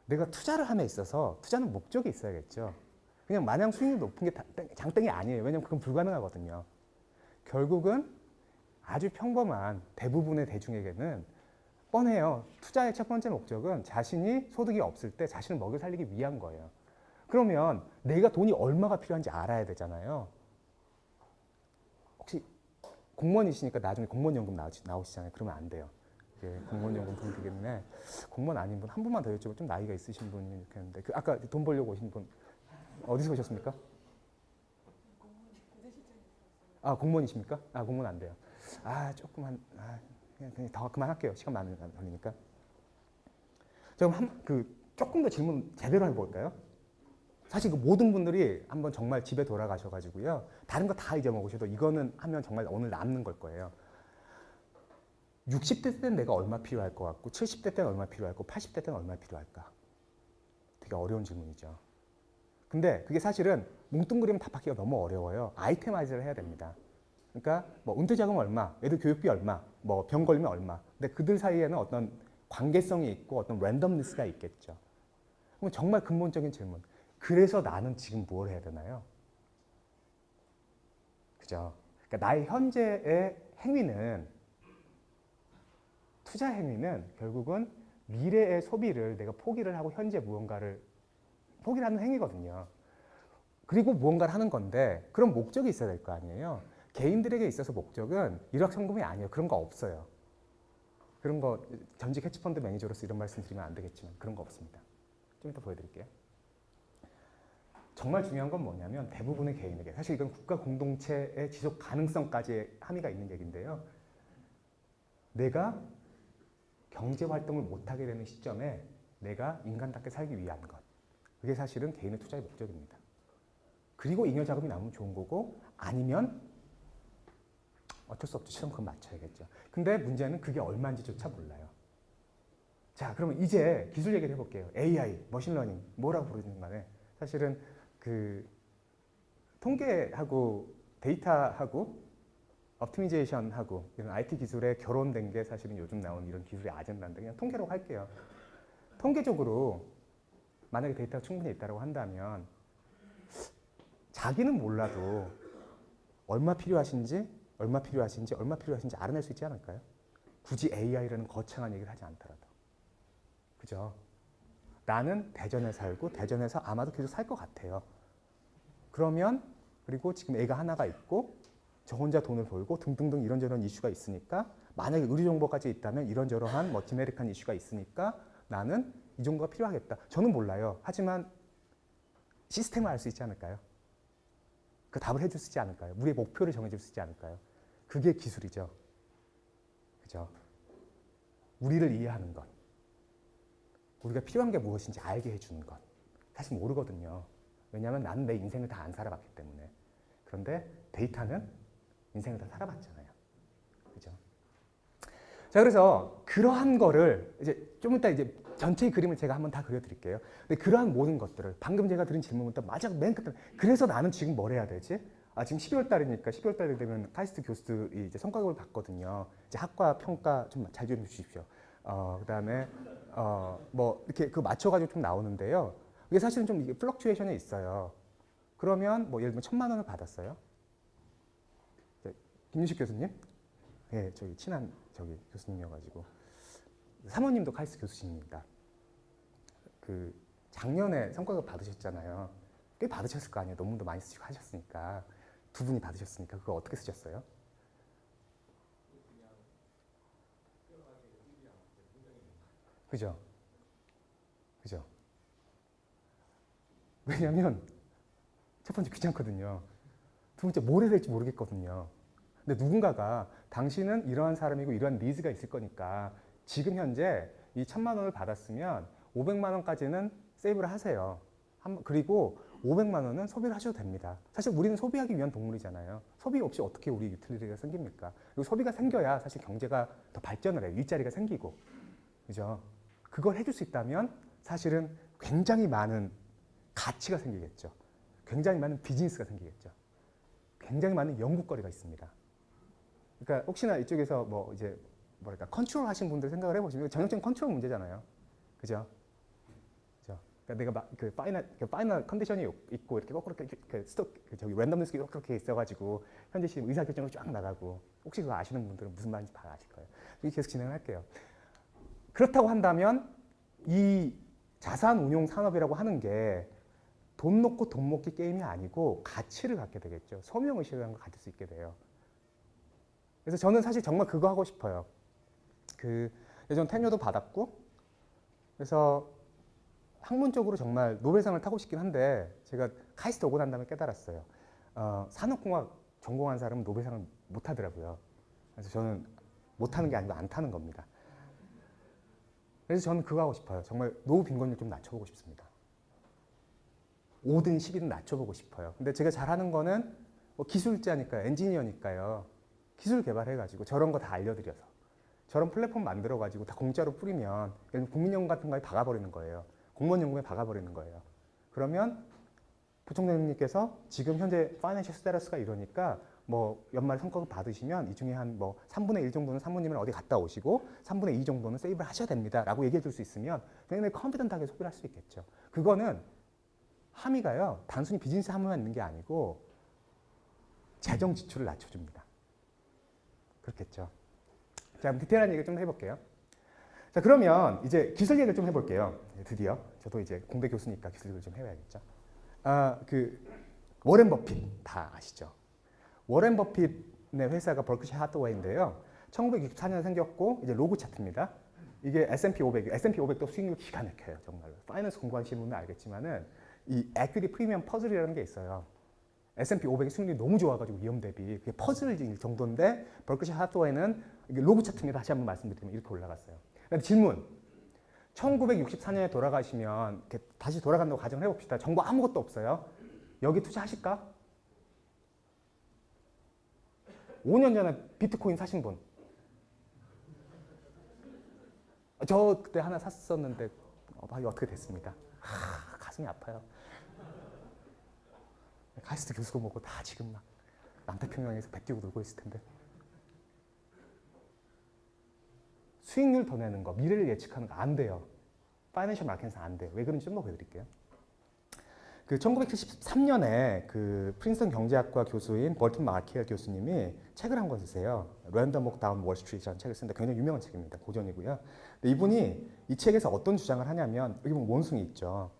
내가 투자를 함에 있어서 투자는 목적이 있어야겠죠. 그냥 마냥 수익률 높은 게 장땡이 아니에요. 왜냐면 그건 불가능하거든요. 결국은 아주 평범한 대부분의 대중에게는 뻔해요. 투자의 첫 번째 목적은 자신이 소득이 없을 때 자신을 먹여 살리기 위한 거예요. 그러면 내가 돈이 얼마가 필요한지 알아야 되잖아요. 혹시 공무원이시니까 나중에 공무원연금 나오시 잖아요. 그러면 안 돼요. 예, 공무원연금 돈 되겠네. 공무원 아닌 분 한 분만 더 여쭤보. 좀 나이가 있으신 분이 했는데 그 아까 돈 벌려고 오신 분 어디서 오셨습니까? 아 공무원이십니까? 아 공무원 안 돼요. 아 조금만 아, 그냥, 그냥 더 그만할게요. 시간 많이 걸리니까. 그럼 한, 그 조금 더 질문 제대로 해볼까요? 사실 그 모든 분들이 한번 정말 집에 돌아가셔가지고요. 다른 거 다 잊어먹으셔도 이거는 하면 정말 오늘 남는 걸 거예요. 60대 때는 내가 얼마 필요할 것 같고 70대 때는 얼마 필요할 고 80대 때는 얼마 필요할까? 되게 어려운 질문이죠. 근데 그게 사실은 뭉뚱그리면 답하기가 너무 어려워요. 아이템화이즈를 해야 됩니다. 그러니까 뭐 은퇴 자금 얼마, 애들 교육비 얼마, 뭐 병 걸리면 얼마. 근데 그들 사이에는 어떤 관계성이 있고 어떤 랜덤니스가 있겠죠. 그럼 정말 근본적인 질문. 그래서 나는 지금 뭘 해야 되나요? 그죠? 그러니까 나의 현재의 행위는 투자 행위는 결국은 미래의 소비를 내가 포기를 하고 현재 무언가를 포기를 하는 행위거든요. 그리고 무언가를 하는 건데 그런 목적이 있어야 될 거 아니에요. 개인들에게 있어서 목적은 일확천금이 아니에요. 그런 거 없어요. 그런 거 전직 해치펀드 매니저로서 이런 말씀 드리면 안 되겠지만 그런 거 없습니다. 좀 이따 보여드릴게요. 정말 중요한 건 뭐냐면 대부분의 개인에게 사실 이건 국가 공동체의 지속 가능성까지의 함의가 있는 얘기인데요. 내가 경제 활동을 못하게 되는 시점에 내가 인간답게 살기 위한 것. 그게 사실은 개인의 투자의 목적입니다. 그리고 잉여 자금이 나오면 좋은 거고 아니면 어쩔 수 없죠. 그건 맞춰야겠죠. 근데 문제는 그게 얼마인지조차 몰라요. 자, 그러면 이제 기술 얘기를 해볼게요. AI, machine learning, 뭐라고 부르는 간에 사실은 그 통계하고 데이터하고 업티미제이션하고 이런 IT 기술에 결혼된 게 사실은 요즘 나온 이런 기술의 아젠다인데 그냥 통계로 할게요. 통계적으로 만약에 데이터가 충분히 있다고 한다면 자기는 몰라도 얼마 필요하신지 얼마 필요하신지 얼마 필요하신지 알아낼 수 있지 않을까요? 굳이 AI라는 거창한 얘기를 하지 않더라도 그죠? 나는 대전에 살고 대전에서 아마도 계속 살 것 같아요. 그러면 그리고 지금 애가 하나가 있고 저 혼자 돈을 벌고 등등등 이런저런 이슈가 있으니까 만약에 의료 정보까지 있다면 이런저런한 뭐 디메릭한 이슈가 있으니까 나는 이 정도가 필요하겠다. 저는 몰라요. 하지만 시스템을 알 수 있지 않을까요? 그 답을 해줄 수 있지 않을까요? 우리의 목표를 정해줄 수 있지 않을까요? 그게 기술이죠. 그죠? 우리를 이해하는 것. 우리가 필요한 게 무엇인지 알게 해주는 것. 사실 모르거든요. 왜냐하면 나는 내 인생을 다 안 살아봤기 때문에. 그런데 데이터는 인생을 다 살아봤잖아요. 그죠? 자, 그래서 그러한 거를 이제 좀 이따 이제 전체 그림을 제가 한번 다 그려드릴게요. 근데 그러한 모든 것들을 방금 제가 드린 질문부터 맞아 맨 끝에 그래서 나는 지금 뭘 해야 되지? 아 지금 12월 달이니까 12월 달이 되면 카이스트 교수들이 이제 성과급을 받거든요. 이제 학과 평가 좀 잘좀 주십시오. 어 그다음에 어뭐 이렇게 그 맞춰가지고 좀 나오는데요. 이게 사실은 좀 이게 fluctuation이 있어요. 그러면 뭐 예를 들면 천만 원을 받았어요. 김윤식 교수님, 예, 네, 저기 친한 저기 교수님이어가지고 사모님도 카이스트 교수십니다. 그 작년에 성과급 받으셨잖아요. 꽤 받으셨을 거 아니에요. 논문도 많이 쓰시고 하셨으니까. 두 분이 받으셨으니까 그거 어떻게 쓰셨어요? 그죠? 그죠? 왜냐면 첫 번째 귀찮거든요. 두 번째 뭘 해야 될지 모르겠거든요. 근데 누군가가 당신은 이러한 사람이고 이러한 니즈가 있을 거니까 지금 현재 이 천만 원을 받았으면 500만 원까지는 save를 하세요. 그리고 500만 원은 소비를 하셔도 됩니다. 사실 우리는 소비하기 위한 동물이잖아요. 소비 없이 어떻게 우리 utility가 생깁니까? 그리고 소비가 생겨야 사실 경제가 더 발전을 해요. 일자리가 생기고. 그죠? 그걸 해줄 수 있다면 사실은 굉장히 많은 가치가 생기겠죠. 굉장히 많은 비즈니스가 생기겠죠. 굉장히 많은 연구거리가 있습니다. 그러니까 혹시나 이쪽에서 뭐 이제 뭐랄까 컨트롤 하신 분들 생각을 해보시면 전형적인 컨트롤 문제잖아요. 그죠? 그러니까 내가 막그 final 그 final condition이 있고 이렇게 거꾸로 이렇게 그 스톱 그 저기 randomness가 이렇게 있어가지고 현재 지금 의사 결정으로 쫙 나가고 혹시 그거 아시는 분들은 무슨 말인지 다 아실 거예요. 계속 진행할게요. 그렇다고 한다면 이 자산 운용 산업이라고 하는 게 돈 놓고 돈 먹기 게임이 아니고 가치를 갖게 되겠죠. 소명의식이라는 걸 가질 수 있게 돼요. 그래서 저는 사실 정말 그거 하고 싶어요. 그 예전 테뉴도 받았고 그래서 학문적으로 정말 노벨상을 타고 싶긴 한데 제가 카이스트 오고 난 다음에 깨달았어요. 어, 산업공학 전공한 사람은 노벨상을 못 타더라고요. 그래서 저는 못 타는 게 아니고 안 타는 겁니다. 그래서 저는 그거 하고 싶어요. 정말 노후 빈곤율 좀 낮춰보고 싶습니다. 5든 10이든 낮춰보고 싶어요. 근데 제가 잘하는 거는 뭐 기술자니까 엔지니어니까요. 기술 개발해가지고 저런 거 다 알려드려서 저런 플랫폼 만들어가지고 다 공짜로 뿌리면 국민연금 같은 거에 박아버리는 거예요. 공무원연금에 박아버리는 거예요. 그러면 부총장님께서 지금 현재 파이낸셜 스테러스가 이러니까 뭐 연말 성과급 받으시면 이 중에 한 뭐 3분의 1 정도는 사모님을 어디 갔다 오시고 3분의 2 정도는 세이브를 하셔야 됩니다. 라고 얘기해 줄 수 있으면 굉장히 컨피던트하게 소비를 할 수 있겠죠. 그거는 함의가요. 단순히 비즈니스 함의만 있는 게 아니고 재정 지출을 낮춰줍니다. 그렇겠죠. 자, 디테일한 얘기를 좀 해볼게요. 자, 그러면 이제 기술 얘기를 좀 해볼게요. 드디어 저도 이제 공대 교수니까 기술 얘기를 좀 해봐야겠죠. 아, 그 워렌 버핏 다 아시죠? 워렌 버핏의 회사가 버크셔 해서웨이인데요. 1964년 생겼고 이제 로그 차트입니다. 이게 S&P 500, S&P 500도 수익률 기가 막혀요, 정말로. finance 공부하시는 분은 알겠지만은 이 equity premium puzzle이라는 게 있어요. S&P 500이 수익률이 너무 좋아가지고 위험 대비 그게 퍼즐일 정도인데 버크셔 해서웨이는 이게 로그 차트입니다. 다시 한번 말씀드리면 이렇게 올라갔어요. 질문. 1964년에 돌아가시면 다시 돌아간다고 가정을 해봅시다. 정보 아무것도 없어요. 여기 투자하실까? 5년 전에 비트코인 사신 분. 저 그때 하나 샀었는데 어, 어떻게 됐습니다. 하, 가슴이 아파요. 카이스트 교수고 뭐고 다 지금 막 남태평양에서 배 띄우고 놀고 있을 텐데. 수익률 더 내는 거, 미래를 예측하는 거 안 돼요. financial market에서 안 돼요. 왜 그런지 좀더 보여드릴게요. 그 1973년에 그 프린스턴 경제학과 교수인 벌튼 마케어 교수님이 책을 한 권 쓰세요. Random Walk Down Wall Street라는 책을 쓰는데 굉장히 유명한 책입니다. 고전이고요. 근데 이분이 이 책에서 어떤 주장을 하냐면 여기 보면 원숭이 있죠.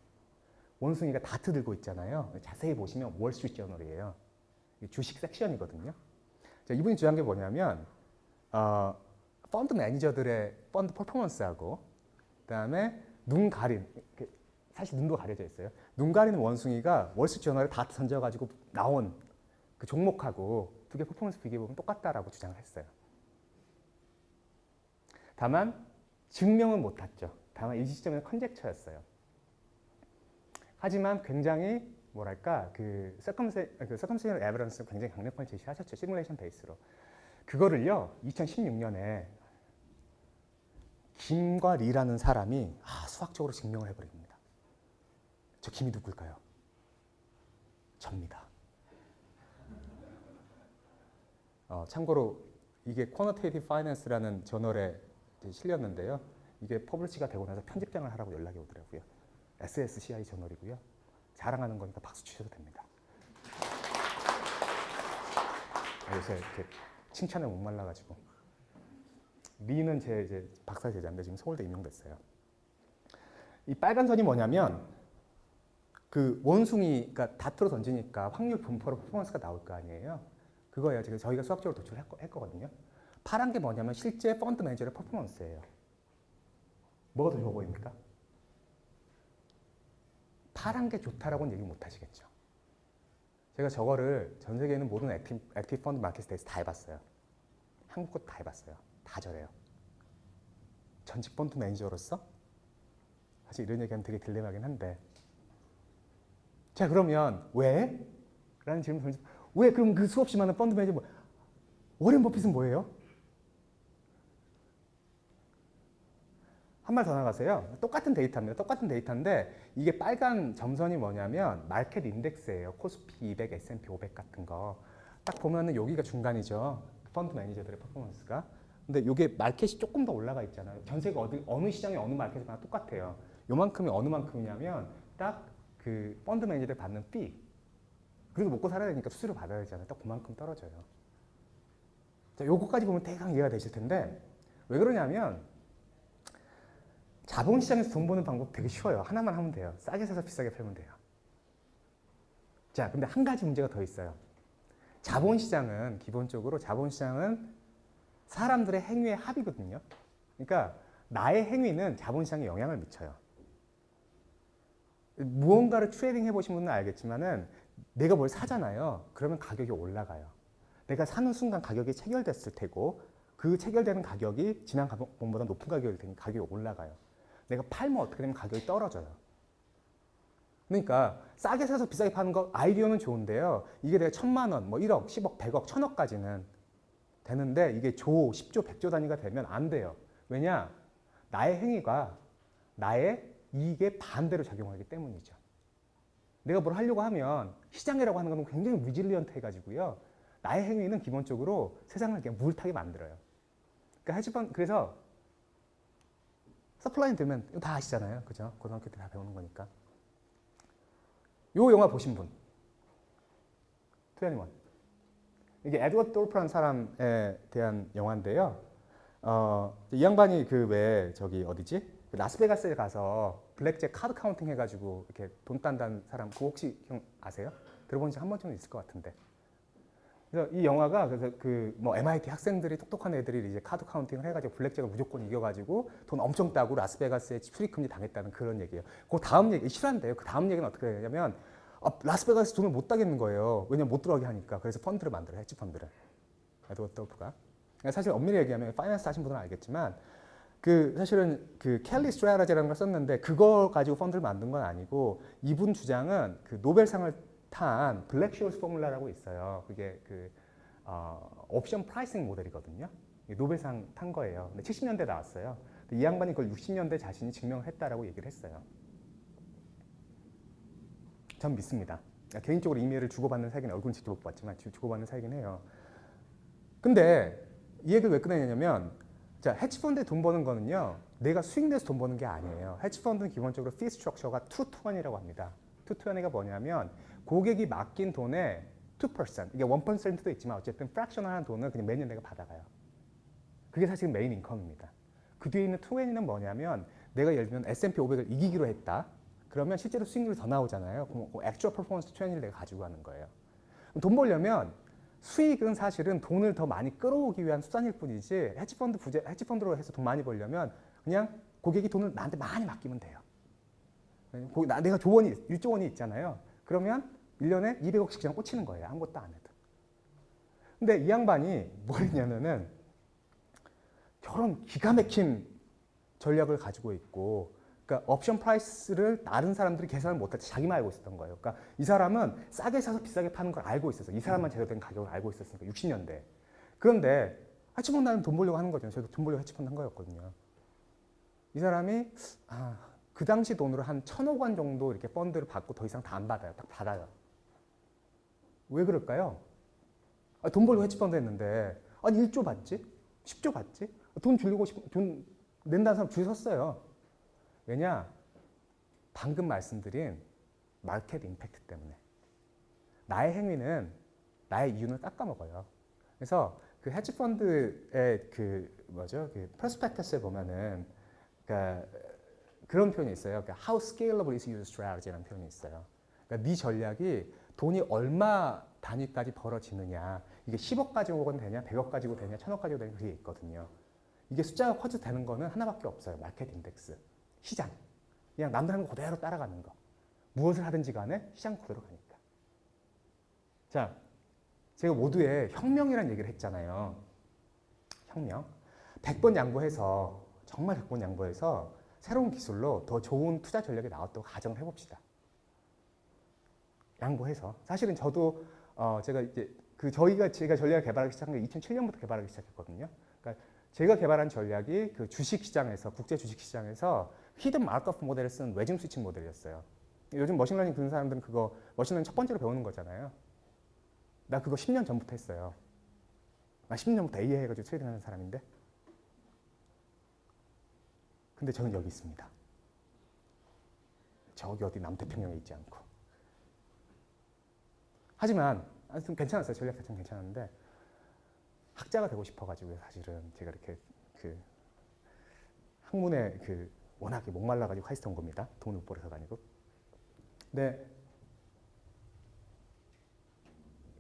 원숭이가 다트 들고 있잖아요. 자세히 보시면 월스트리트 저널이에요. 주식 섹션이거든요. 자, 이분이 주장한 게 뭐냐면 어, 펀드 매니저들의 펀드 퍼포먼스하고 그다음에 눈 가린 사실 눈도 가려져 있어요. 눈 가리는 원숭이가 월스트리트 저널에 다트 던져가지고 나온 그 종목하고 두 개 퍼포먼스 비교해 보면 똑같다라고 주장을 했어요. 다만 증명은 못했죠. 다만 이 시점에는 conjecture였어요. 하지만 굉장히 뭐랄까 그 circumsta- 그 circumstantial evidence 굉장히 강력하게 제시하셨죠. 시뮬레이션 베이스로. 그거를요. 2016년에 김과 리라는 사람이 아, 수학적으로 증명을 해버립니다. 저 김이 누굴까요? 접니다. 어, 참고로 이게 Quantitative Finance라는 저널에 실렸는데요. 이게 publish가 되고 나서 편집장을 하라고 연락이 오더라고요. SSCI 저널이고요. 자랑하는 거니까 박수 치셔도 됩니다. 요새 이렇게 칭찬에 목말라가지고 리는 제 이제 박사 제자인데 지금 서울대 임용됐어요. 이 빨간 선이 뭐냐면 그 원숭이가 다트로 던지니까 확률 분포로 퍼포먼스가 나올 거 아니에요. 그거예요. 지금 저희가 수학적으로 도출했거든요. 파란 게 뭐냐면 실제 펀드 매니저의 퍼포먼스예요. 뭐가 더 좋아 보입니까? 파란 게 좋다라고는 얘기 못 하시겠죠. 제가 저거를 전 세계에 있는 모든 active, active fund market에 다 해봤어요. 한국 것도 다 해봤어요. 다 저래요. 전직 펀드 매니저로서 사실 이런 얘기하면 되게 딜레마긴 한데 자 그러면 왜? 라는 질문 던지 왜 그럼 그 수없이 많은 펀드 매니저 뭐 워렌 버핏은 뭐예요? 한 발 더 나가세요. 똑같은 데이터입니다. 똑같은 데이터인데 이게 빨간 점선이 뭐냐면 마켓 인덱스예요. 코스피 200, S&P 500 같은 거. 딱 보면은 여기가 중간이죠. 펀드 매니저들의 퍼포먼스가. 근데 이게 마켓이 조금 더 올라가 있잖아요. 전 세계 어디, 어느 시장에 어느 마켓이나 똑같아요. 요만큼이 어느 만큼이냐면 딱 그 펀드 매니저들 받는 피. 그리고 먹고 살아야 되니까 수수료 받아야 되잖아요. 딱 그만큼 떨어져요. 자, 요거까지 보면 대강 이해가 되실 텐데 왜 그러냐면 자본시장에서 돈 버는 방법 되게 쉬워요. 하나만 하면 돼요. 싸게 사서 비싸게 팔면 돼요. 자, 근데 한 가지 문제가 더 있어요. 자본시장은 기본적으로 자본시장은 사람들의 행위의 합이거든요. 그러니까 나의 행위는 자본시장에 영향을 미쳐요. 무언가를 trading 해보신 분은 알겠지만 은 내가 뭘 사잖아요. 그러면 가격이 올라가요. 내가 사는 순간 가격이 체결됐을 테고 그 체결되는 가격이 지난 가격보다 높은 가격이 되니 가격이 올라가요. 내가 팔면 어떻게 되면 가격이 떨어져요. 그러니까 싸게 사서 비싸게 파는 거 아이디어는 좋은데요. 이게 내가 천만 원, 뭐 1억, 10억, 100억, 천억까지는 되는데 이게 조, 10조, 100조 단위가 되면 안 돼요. 왜냐? 나의 행위가 나의 이익에 반대로 작용하기 때문이죠. 내가 뭘 하려고 하면 시장이라고 하는 건 굉장히 위질리언트 해가지고요. 나의 행위는 기본적으로 세상을 그냥 물타게 만들어요. 그러니까 헤지펀 그래서 서플라인 되면 이거 다 아시잖아요. 그죠? 고등학교 때 다 배우는 거니까. 요 영화 보신 분. 21. 이게 에드워드 소프라는 사람에 대한 영화인데요. 어, 이 양반이 그 왜 저기 어디지? 그 라스베가스에 가서 블랙잭 card counting 해가지고 이렇게 돈 딴다는 사람 그거 혹시 형 아세요? 들어본 적한 번쯤은 있을 것 같은데. 그래서 이 영화가 그래서 그 뭐 MIT 학생들이 똑똑한 애들이 이제 card counting을 해가지고 블랙잭을 무조건 이겨가지고 돈 엄청 따고 라스베가스에 출입금지 당했다는 그런 얘기예요. 그 다음 얘기 실화인데요. 그 다음 얘기는 어떻게 되냐면 아, 라스베가스 돈을 못 따겠는 거예요. 왜냐면 못 들어가게 하니까. 그래서 펀드를 만들어요. 헤지 펀드를. 에드워드 소프가. 사실 엄밀히 얘기하면 finance 하신 분들은 알겠지만 그 사실은 그 Kelly strategy라는 걸 썼는데 그걸 가지고 펀드를 만든 건 아니고 이분 주장은 그 노벨상을 탄 Black-Scholes formula라고 있어요. 그게 그 어, option pricing model이거든요. 노벨상 탄 거예요. 근데 70년대 나왔어요. 이 양반이 그걸 60년대 자신이 증명을 했다라고 얘기를 했어요. 전 믿습니다. 개인적으로 이메일을 주고받는 사이긴 얼굴은 직접 못 봤지만 주고받는 사이긴 해요. 근데 이 얘기를 왜 꺼내냐면 자, 헤지펀드에 돈 버는 거는요. 내가 수익 내서 돈 버는 게 아니에요. 헤지펀드는 기본적으로 fee structure가 two twenty라고 합니다. two twenty가 뭐냐면 고객이 맡긴 돈의 2% 이게 1%도 있지만 어쨌든 fractional한 돈을 그냥 매년 내가 받아가요. 그게 사실 main income입니다. 그 뒤에 있는 2N은 뭐냐면 내가 예를 들면 S&P 500을 이기기로 했다. 그러면 실제로 수익률이 더 나오잖아요. 그럼 그 액츄얼 퍼포먼스 20를 내가 가지고 가는 거예요. 돈 벌려면 수익은 사실은 돈을 더 많이 끌어오기 위한 수단일 뿐이지 헤지펀드 부재, 헤지펀드로 해서 돈 많이 벌려면 그냥 고객이 돈을 나한테 많이 맡기면 돼요. 내가 조원이, 1조 원이 있잖아요. 그러면 1년에 200억씩 그냥 꽂히는 거예요. 아무것도 안 해도. 근데 이 양반이 뭘 했냐면은 저런 기가 막힌 전략을 가지고 있고 그러니까 option price를 다른 사람들이 계산을 못할 때 자기만 알고 있었던 거예요. 그러니까 이 사람은 싸게 사서 비싸게 파는 걸 알고 있었어. 이 사람만 제대로 된 가격을 알고 있었으니까 60년대. 그런데 헤지펀드 나는 돈 벌려고 하는 거죠. 저도 돈 벌려고 헤지펀드 한 거였거든요. 이 사람이 아, 그 당시 돈으로 한 천억 원 정도 이렇게 펀드를 받고 더 이상 다 안 받아요. 딱 받아요. 왜 그럴까요? 아, 돈 벌고 해치펀드 했는데 아니 1조 받지? 10조 받지? 돈 주려고 싶, 돈 낸다는 사람 줄 섰어요. 왜냐? 방금 말씀드린 마켓 임팩트 때문에. 나의 행위는 나의 이윤을 깎아먹어요. 그래서 그 헤지펀드의 그 뭐죠? 그 프로스펙터스에 보면은 그러니까 그런 표현이 있어요. 그러니까 how scalable is your strategy라는 표현이 있어요. 그러니까 네 전략이 돈이 얼마 단위까지 벌어지느냐. 이게 10억 가지고 되냐, 100억 가지고 되냐, 1000억 가지고 되냐 그게 있거든요. 이게 숫자가 커져 되는 거는 하나밖에 없어요. 마켓 인덱스. 시장. 그냥 남들 하는 거 그대로 따라가는 거. 무엇을 하든지 간에 시장 그대로 가니까. 자, 제가 모두에 혁명이라는 얘기를 했잖아요. 혁명. 100번 양보해서, 정말 100번 양보해서 새로운 기술로 더 좋은 투자 전략이 나왔다고 가정을 해봅시다. 양보해서. 사실은 저도 어 제가 이제 그 저희가 제가 전략을 개발하기 시작한 게 2007년부터 개발하기 시작했거든요. 그러니까 제가 개발한 전략이 그 주식 시장에서 국제 주식 시장에서 hidden Markov model을 쓰는 외증 스위칭 모델이었어요. 요즘 machine learning 듣는 사람들은 그거 machine learning 첫 번째로 배우는 거잖아요. 나 그거 10년 전부터 했어요. 나 10년 전부터 AI 해가지고 trading하는 사람인데. 근데 저는 여기 있습니다. 저기 어디 남태평양에 있지 않고. 하지만 하여튼 괜찮았어요. 전략 자체는 괜찮았는데 학자가 되고 싶어가지고 사실은 제가 이렇게 그 학문에 그 워낙에 목말라가지고 카이스트 온 겁니다. 돈을 못 벌어서가 아니고. 근데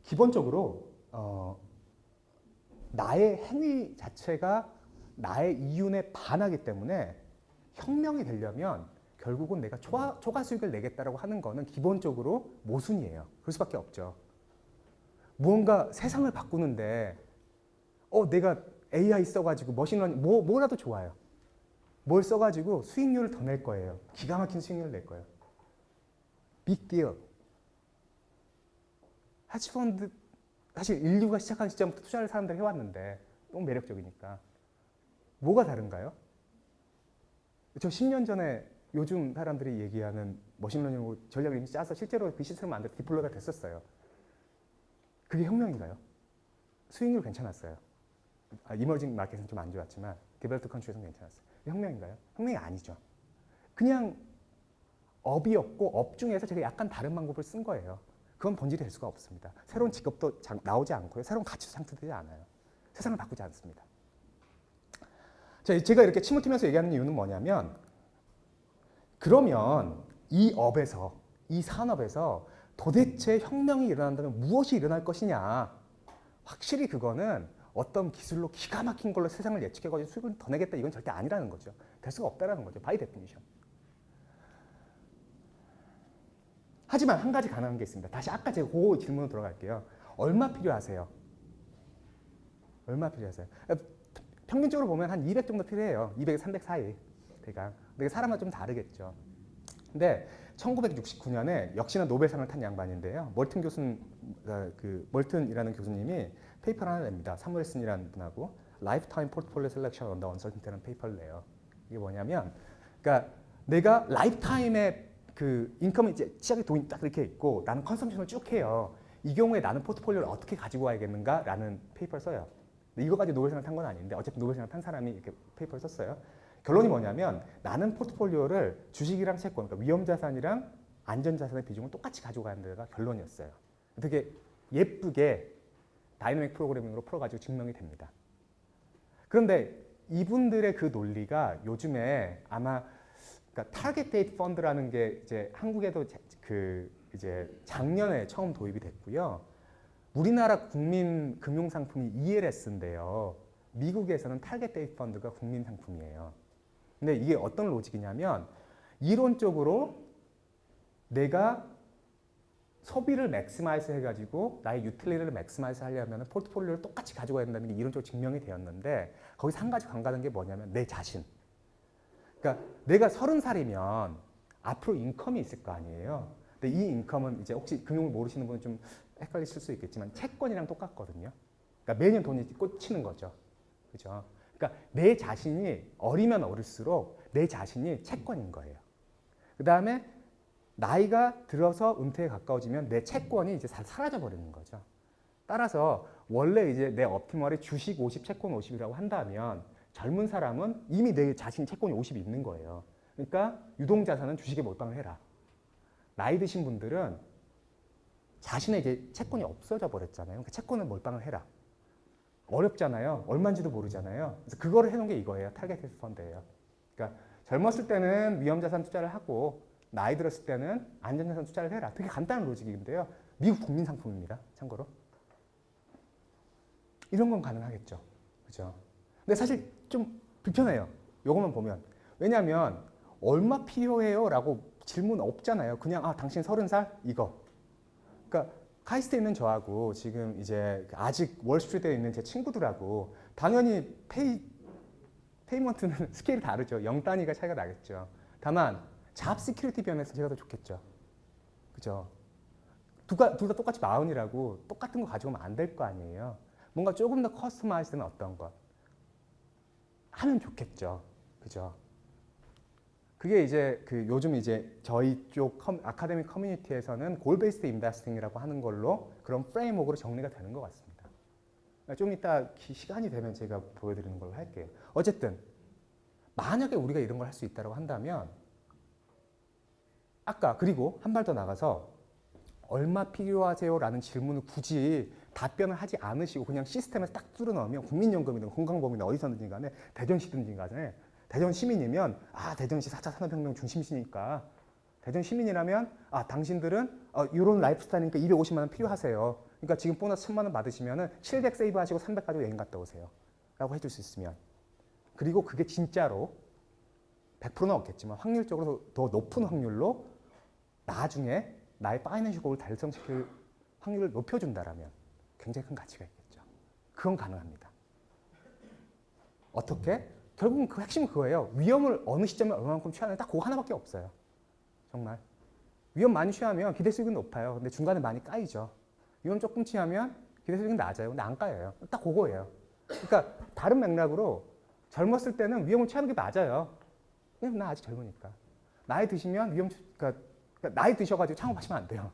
기본적으로 어, 나의 행위 자체가 나의 이윤에 반하기 때문에 혁명이 되려면 결국은 내가 초과, 초과 수익을 내겠다라고 하는 거는 기본적으로 모순이에요. 그럴 수밖에 없죠. 무언가 세상을 바꾸는데 어 내가 AI 써가지고 machine learning 뭐 뭐라도 좋아요. 뭘 써가지고 수익률을 더 낼 거예요. 기가 막힌 수익률을 낼 거예요. Big deal. 헤지펀드 사실 인류가 시작한 시점부터 투자를 사람들이 해왔는데 너무 매력적이니까 뭐가 다른가요? 저 10년 전에 요즘 사람들이 얘기하는 machine learning으로 전략을 이미 짜서 실제로 그 시스템을 만들 때 deploy가 됐었어요. 그게 혁명인가요? 수익률 괜찮았어요. 아, emerging market은 좀 안 좋았지만 developed country에서는 괜찮았어요. 혁명인가요? 혁명이 아니죠. 그냥 업이었고 업 중에서 제가 약간 다른 방법을 쓴 거예요. 그건 본질이 될 수가 없습니다. 새로운 직업도 장, 나오지 않고요. 새로운 가치도 창출되지 않아요. 세상을 바꾸지 않습니다. 자, 제가 이렇게 침을 튀면서 얘기하는 이유는 뭐냐면 그러면 이 업에서 이 산업에서 도대체 혁명이 일어난다면 무엇이 일어날 것이냐 확실히 그거는 어떤 기술로 기가 막힌 걸로 세상을 예측해가지고 수익을 더 내겠다 이건 절대 아니라는 거죠. 될 수가 없다라는 거죠. By definition. 하지만 한 가지 가능한 게 있습니다. 다시 아까 제가 그 질문으로 들어갈게요. 얼마 필요하세요? 얼마 필요하세요? 평균적으로 보면 한 200 정도 필요해요. 200에서 300 사이. 대강. 근데 사람마다 좀 다르겠죠. 근데 1969년에 역시나 노벨상을 탄 양반인데요. 머튼 교수는 그 머튼이라는 교수님이 paper를 하나 냅니다. 새뮤얼슨이라는 분하고 Lifetime Portfolio Selection under Uncertainty라는 paper를 내요. 이게 뭐냐면 그러니까 내가 lifetime에 그 income이 이제 시작의 돈이 딱 이렇게 있고 나는 consumption을 쭉 해요. 이 경우에 나는 포트폴리오를 어떻게 가지고 와야겠는가라는 paper를 써요. 이거까지 노벨상을 탄 건 아닌데 어쨌든 노벨상을 탄 사람이 이렇게 paper를 썼어요. 결론이 뭐냐면 나는 포트폴리오를 주식이랑 채권, 그러니까 위험자산이랑 안전자산의 비중을 똑같이 가지고 간다가 결론이었어요. 되게 예쁘게 dynamic programming으로 풀어가지고 증명이 됩니다. 그런데 이분들의 그 논리가 요즘에 아마 그러니까 target date fund라는 게 이제 한국에도 그 이제 작년에 처음 도입이 됐고요. 우리나라 국민 금융 상품이 ELS인데요. 미국에서는 target date fund가 국민 상품이에요. 근데 이게 어떤 로직이냐면 이론적으로 내가 소비를 maximize 해가지고 나의 utility를 maximize 하려면 포트폴리오를 똑같이 가지고 가야 된다는 게 이론적으로 증명이 되었는데 거기서 한 가지 간과한 게 뭐냐면 내 자신. 그러니까 내가 서른 살이면 앞으로 인컴이 있을 거 아니에요. 근데 이 인컴은 이제 혹시 금융을 모르시는 분은 좀 헷갈리실 수 있겠지만 채권이랑 똑같거든요. 그러니까 매년 돈이 꽂히는 거죠. 그죠? 그러니까 내 자신이 어리면 어릴수록 내 자신이 채권인 거예요. 그 다음에 나이가 들어서 은퇴에 가까워지면 내 채권이 이제 사라져 버리는 거죠. 따라서 원래 이제 내 업티멀이 주식 50, 채권 50이라고 한다면 젊은 사람은 이미 내 자신 채권이 50이 있는 거예요. 그러니까 유동자산은 주식에 몰빵을 해라. 나이 드신 분들은 자신의 이제 채권이 없어져 버렸잖아요. 그러니까 채권을 몰빵을 해라. 어렵잖아요. 얼마인지도 모르잖아요. 그래서 그거를 해놓은 게 이거예요. target fund예요. 그러니까 젊었을 때는 위험자산 투자를 하고 나이 들었을 때는 안전자산 투자를 해라. 되게 간단한 logic인데요. 미국 국민 상품입니다. 참고로. 이런 건 가능하겠죠. 그죠? 근데 사실 좀 불편해요. 요것만 보면. 왜냐하면 얼마 필요해요? 라고 질문 없잖아요. 그냥 아 당신 서른 살 이거. 그러니까 카이스트에 있는 저하고 지금 이제 아직 월스트리트에 있는 제 친구들하고 당연히 pay payment는 스케일이 다르죠. 0 단위가 차이가 나겠죠. 다만 job security 면에서 제가 더 좋겠죠. 그죠? 둘다 똑같이 마흔이라고 똑같은 거 가져오면 안 될 거 아니에요. 뭔가 조금 더 customize된 어떤 것. 하면 좋겠죠. 그죠? 그게 이제 그 요즘 이제 저희 쪽 커, academic community에서는 goal based investing이라고 하는 걸로 그런 framework로 정리가 되는 것 같습니다. 좀 이따 기- 시간이 되면 제가 보여드리는 걸로 할게요. 어쨌든 만약에 우리가 이런 걸 할 수 있다고 한다면 아까 그리고 한 발 더 나가서 얼마 필요하세요 라는 질문을 굳이 답변을 하지 않으시고 그냥 시스템에서 딱 뚫어 넣으면 국민연금이든 건강보험이든 어디서든지 간에 대전시든지 간에 대전 시민이면 아 대전시 4차 산업혁명 중심시니까 대전 시민이라면 아 당신들은 어, 이런 라이프 스타일이니까 250만 원 필요하세요. 그러니까 지금 보너스 1000만 원 받으시면 은 700 save 하시고 300 가지고 여행 갔다 오세요. 라고 해줄 수 있으면 그리고 그게 진짜로 100%는 없겠지만 확률적으로 더 높은 확률로 나중에 나의 파이낸셜 골을 달성시킬 확률을 높여준다라면 굉장히 큰 가치가 있겠죠. 그건 가능합니다. 어떻게? 결국은 그 핵심은 그거예요. 위험을 어느 시점에 얼마만큼 취하느냐 딱 그거 하나밖에 없어요. 정말. 위험 많이 취하면 기대 수익은 높아요. 근데 중간에 많이 까이죠. 위험 조금 취하면 기대 수익은 낮아요. 근데 안 까여요. 딱 그거예요. 그러니까 다른 맥락으로 젊었을 때는 위험을 취하는 게 맞아요. 왜냐면 나 아직 젊으니까. 나이 드시면 위험, 취- 그러니까, 그러니까 나이 드셔가지고 창업하시면 안 돼요.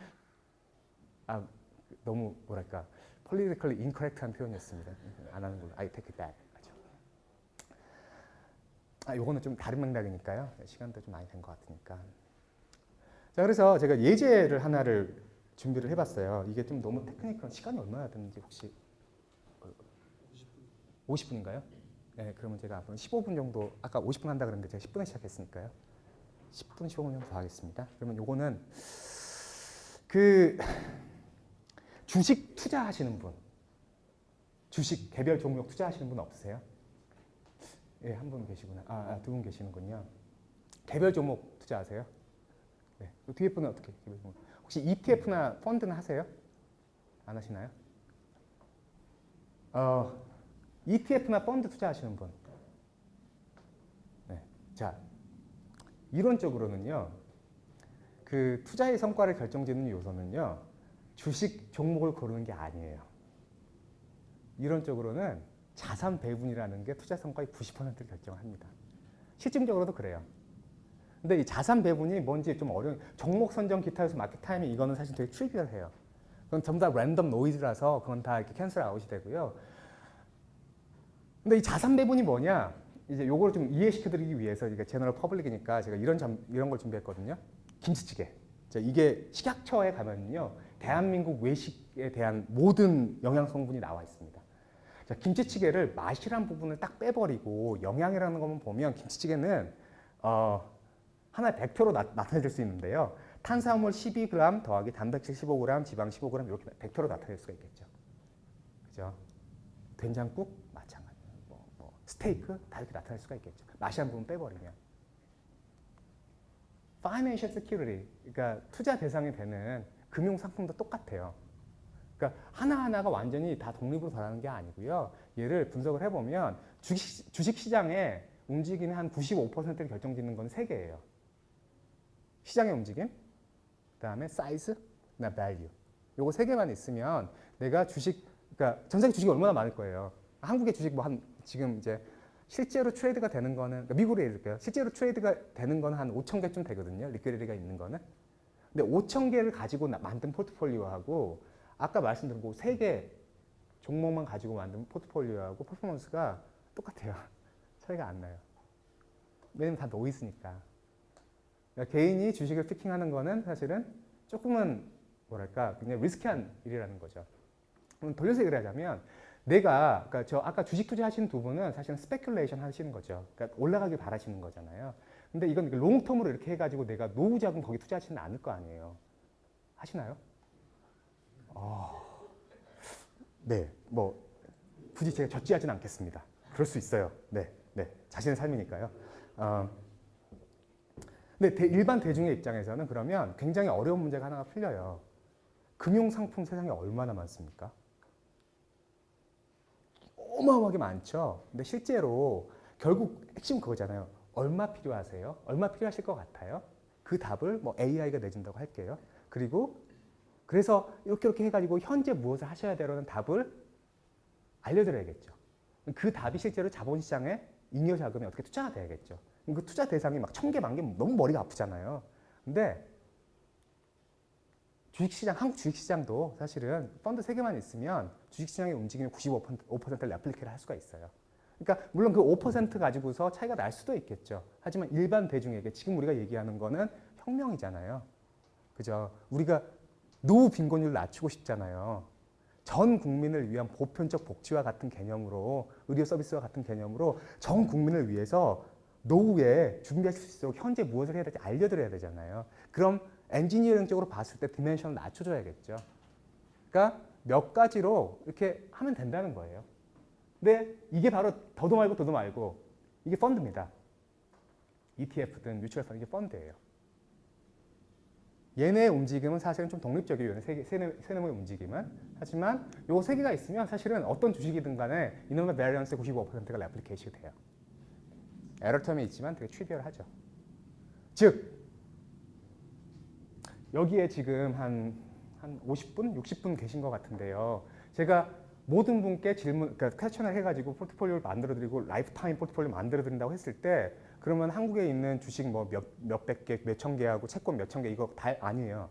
아, 너무 뭐랄까 politically incorrect한 표현이었습니다. 안 하는 걸로. I take it back. 아, 요거는 좀 다른 맥락이니까요. 시간도 좀 많이 된 것 같으니까. 자, 그래서 제가 예제를 하나를 준비를 해봤어요. 이게 좀 너무 테크니컬 시간이 얼마나 되는지 혹시 50분인가요? 네, 그러면 제가 앞으로 15분 정도 아까 50분 한다 그랬는데 제가 10분에 시작했으니까요. 10분 15분 정도 더 하겠습니다. 그러면 요거는 그 주식 투자하시는 분, 주식 개별 종목 투자하시는 분 없으세요? 예, 한 분 계시구나. 아, 두 분 계시는군요. 개별 종목 투자하세요? 네. 그 뒤에 분은 어떻게? 개별 종목. 혹시 ETF나 펀드는 하세요? 안 하시나요? 어, ETF나 펀드 투자하시는 분. 네. 자, 이론적으로는요. 그 투자의 성과를 결정짓는 요소는요. 주식 종목을 고르는 게 아니에요. 이론적으로는 자산 배분이라는 게 투자 성과의 90%를 결정합니다. 실증적으로도 그래요. 근데 이 자산 배분이 뭔지 좀 어려운 종목 선정 기타에서 마켓 타이밍 이거는 사실 되게 trivial해요. 그건 전부 다 random noise라서 그건 다 이렇게 cancel out이 되고요. 근데 이 자산 배분이 뭐냐? 이제 요걸 좀 이해시켜 드리기 위해서 이게 general public이니까 제가 이런 점, 이런 걸 준비했거든요. 김치찌개. 자, 이게 식약처에 가면요, 대한민국 외식에 대한 모든 영양 성분이 나와 있습니다. 자, 김치찌개를 맛이란 부분을 딱 빼버리고 영양이라는 것만 보면 김치찌개는 어, 하나의 벡터로 나, 타내질수 있는데요. 탄수화물 12g 더하기 단백질 15g, 지방 15g 이렇게 벡터로 나타낼 수가 있겠죠. 그죠? 된장국 마찬가지. 뭐, 뭐 스테이크 다 이렇게 나타낼 수가 있겠죠. 맛이 한 부분 빼버리면. Financial Security, 그러니까 투자 대상이 되는 금융 상품도 똑같아요. 그러니까 하나하나가 완전히 다 독립으로 돌아가는 게 아니고요. 얘를 분석을 해보면 주식, 주식 시장에 움직이는 한 95%를 결정짓는 건 세 개예요. 시장의 움직임, 그 다음에 사이즈, 그 다음 value. 요거 세 개만 있으면 내가 주식, 그러니까 전 세계 주식이 얼마나 많을 거예요. 한국의 주식 뭐 한 지금 이제 실제로 trade가 되는 거는 그러니까 미국으로 예를 들게요. 실제로 trade가 되는 거는 한 5천 개쯤 되거든요. liquidity가 있는 거는. 근데 5천 개를 가지고 나- 만든 포트폴리오하고 아까 말씀드린 그 세 개 종목만 가지고 만든 포트폴리오하고 퍼포먼스가 똑같아요. 차이가 안 나요. 왜냐면 다 노이즈니까. 그러니까 개인이 주식을 picking하는 거는 사실은 조금은 뭐랄까 굉장히 risky한 일이라는 거죠. 그럼 돌려서 얘기를 하자면 내가 그러니까 저 아까 주식 투자하시는 두 분은 사실은 speculation 하시는 거죠. 그러니까 올라가길 바라시는 거잖아요. 근데 이건 롱텀으로 이렇게 해가지고 내가 노후 자금 거기 투자하지는 않을 거 아니에요. 하시나요? 아, 네, 뭐 굳이 제가 젖지하진 않겠습니다. 그럴 수 있어요. 네, 네, 자신의 삶이니까요. 어, 근데 대- 일반 대중의 입장에서는 그러면 굉장히 어려운 문제가 하나가 풀려요. 금융 상품 세상에 얼마나 많습니까? 어마어마하게 많죠. 근데 실제로 결국 핵심 그거잖아요. 얼마 필요하세요? 얼마 필요하실 것 같아요? 그 답을 뭐 AI가 내준다고 할게요. 그리고 그래서 이렇게 이렇게 해가지고 현재 무엇을 하셔야 되라는 답을 알려드려야겠죠. 그 답이 실제로 자본시장에 잉여 자금이 어떻게 투자가 돼야겠죠. 그 투자 대상이 막 천 개, 만 개 너무 머리가 아프잖아요. 근데 주식시장, 한국 주식시장도 사실은 펀드 세 개만 있으면 주식시장의 움직임이 95%를 레플리케를 할 수가 있어요. 그러니까 물론 그 5% 가지고서 차이가 날 수도 있겠죠. 하지만 일반 대중에게 지금 우리가 얘기하는 거는 혁명이잖아요. 그죠? 우리가 노후 빈곤율 낮추고 싶잖아요. 전 국민을 위한 보편적 복지와 같은 개념으로 의료 서비스와 같은 개념으로 전 국민을 위해서 노후에 준비할 수 있도록 현재 무엇을 해야 될지 알려드려야 되잖아요. 그럼 엔지니어링적으로 봤을 때 디멘션을 낮춰줘야겠죠. 그러니까 몇 가지로 이렇게 하면 된다는 거예요. 근데 이게 바로 더도 말고 덜도 말고 이게 펀드입니다. ETF든 뮤추얼 펀드 이게 펀드예요. 얘네의 움직임은 사실은 좀 독립적이에요. 세, 세, 세 놈의 움직임은. 하지만 요 세 개가 있으면 사실은 어떤 주식이든 간에 이놈의 variance의 95%가 replication이 돼요. error term이 있지만 되게 trivial하죠. 즉 여기에 지금 한, 한 50분, 60분 계신 것 같은데요. 제가 모든 분께 질문, 그러니까 question을 해가지고 포트폴리오를 만들어드리고 lifetime 포트폴리오 만들어드린다고 했을 때 그러면 한국에 있는 주식 뭐 몇, 몇백 개, 몇천 개하고 채권 몇천 개 이거 다 아니에요.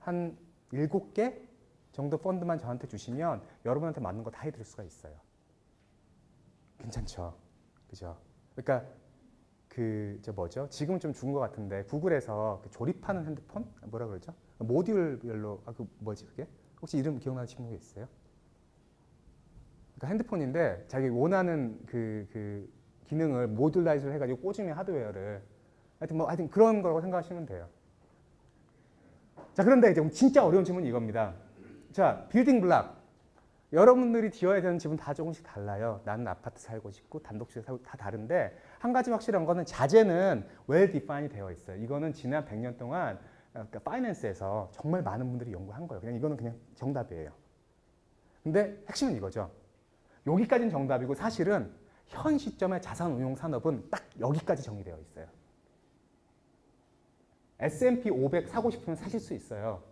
한 일곱 개 정도 펀드만 저한테 주시면 여러분한테 맞는 거 다 해드릴 수가 있어요. 괜찮죠? 그죠? 그러니까 그 저 뭐죠? 지금은 좀 죽은 것 같은데 구글에서 그 조립하는 핸드폰 뭐라 그러죠? 모듈별로 아 그 뭐지 그게? 혹시 이름 기억나시는 분 있어요? 그러니까 핸드폰인데 자기 원하는 그, 그 기능을 modularize를 해가지고 꽂으면 하드웨어를 하여튼 뭐 하여튼 그런 거라고 생각하시면 돼요. 자 그런데 이제 진짜 어려운 질문이 이겁니다. 자 building block 여러분들이 지어야 되는 집은 다 조금씩 달라요. 나는 아파트 살고 싶고 단독주택 살고 다 다른데 한 가지 확실한 거는 자재는 well define이 되어 있어요. 이거는 지난 100년 동안 그러니까 파이낸스에서 정말 많은 분들이 연구한 거예요. 그냥 이거는 그냥 정답이에요. 근데 핵심은 이거죠. 여기까지는 정답이고 사실은 현 시점의 자산운용 산업은 딱 여기까지 정의되어 있어요. S&P 500 사고 싶으면 사실 수 있어요.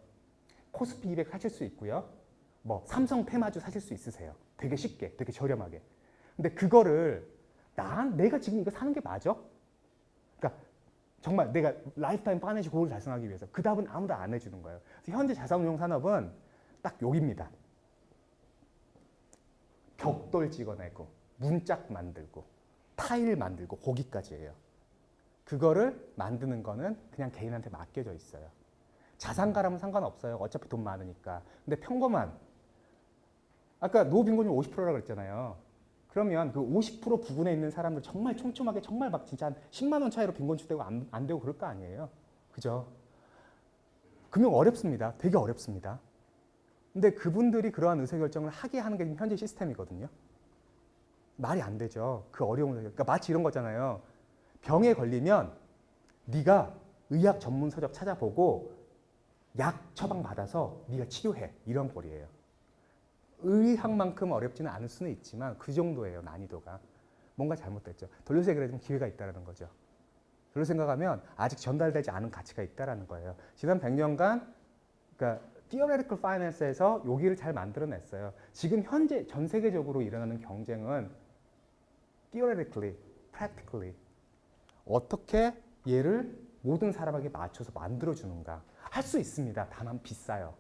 코스피 200 사실 수 있고요. 뭐 삼성 테마주 사실 수 있으세요. 되게 쉽게, 되게 저렴하게. 근데 그거를 난 내가 지금 이거 사는 게 맞아? 그러니까 정말 내가 lifetime financial goal을 달성하기 위해서 그 답은 아무도 안 해주는 거예요. 현재 자산운용 산업은 딱 여기입니다. 벽돌 찍어내고 문짝 만들고 타일 만들고 거기까지예요. 그거를 만드는 거는 그냥 개인한테 맡겨져 있어요. 자산가라면 상관없어요. 어차피 돈 많으니까. 근데 평범한 아까 노인 빈곤이 50%라고 그랬잖아요. 그러면 그 50% 부근에 있는 사람들 정말 촘촘하게 정말 막 진짜 한 10만 원 차이로 빈곤주되고 안, 안 되고 그럴 거 아니에요. 그죠? 금융 어렵습니다. 되게 어렵습니다. 근데 그분들이 그러한 의사결정을 하게 하는 게 현재 시스템이거든요. 말이 안 되죠. 그 어려운 그러니까 마치 이런 거잖아요. 병에 걸리면 네가 의학 전문 서적 찾아보고 약 처방 받아서 네가 치료해 이런 꼴이에요. 의학만큼 어렵지는 않을 수는 있지만 그 정도예요 난이도가 뭔가 잘못됐죠. 돌려서 그래도 기회가 있다는 거죠. 그런 생각하면 아직 전달되지 않은 가치가 있다는 거예요. 지난 100년간 그러니까 theoretical finance에서 여기를 잘 만들어냈어요. 지금 현재 전 세계적으로 일어나는 경쟁은 theoretically, practically 어떻게 얘를 모든 사람에게 맞춰서 만들어주는가 할 수 있습니다. 다만 비싸요.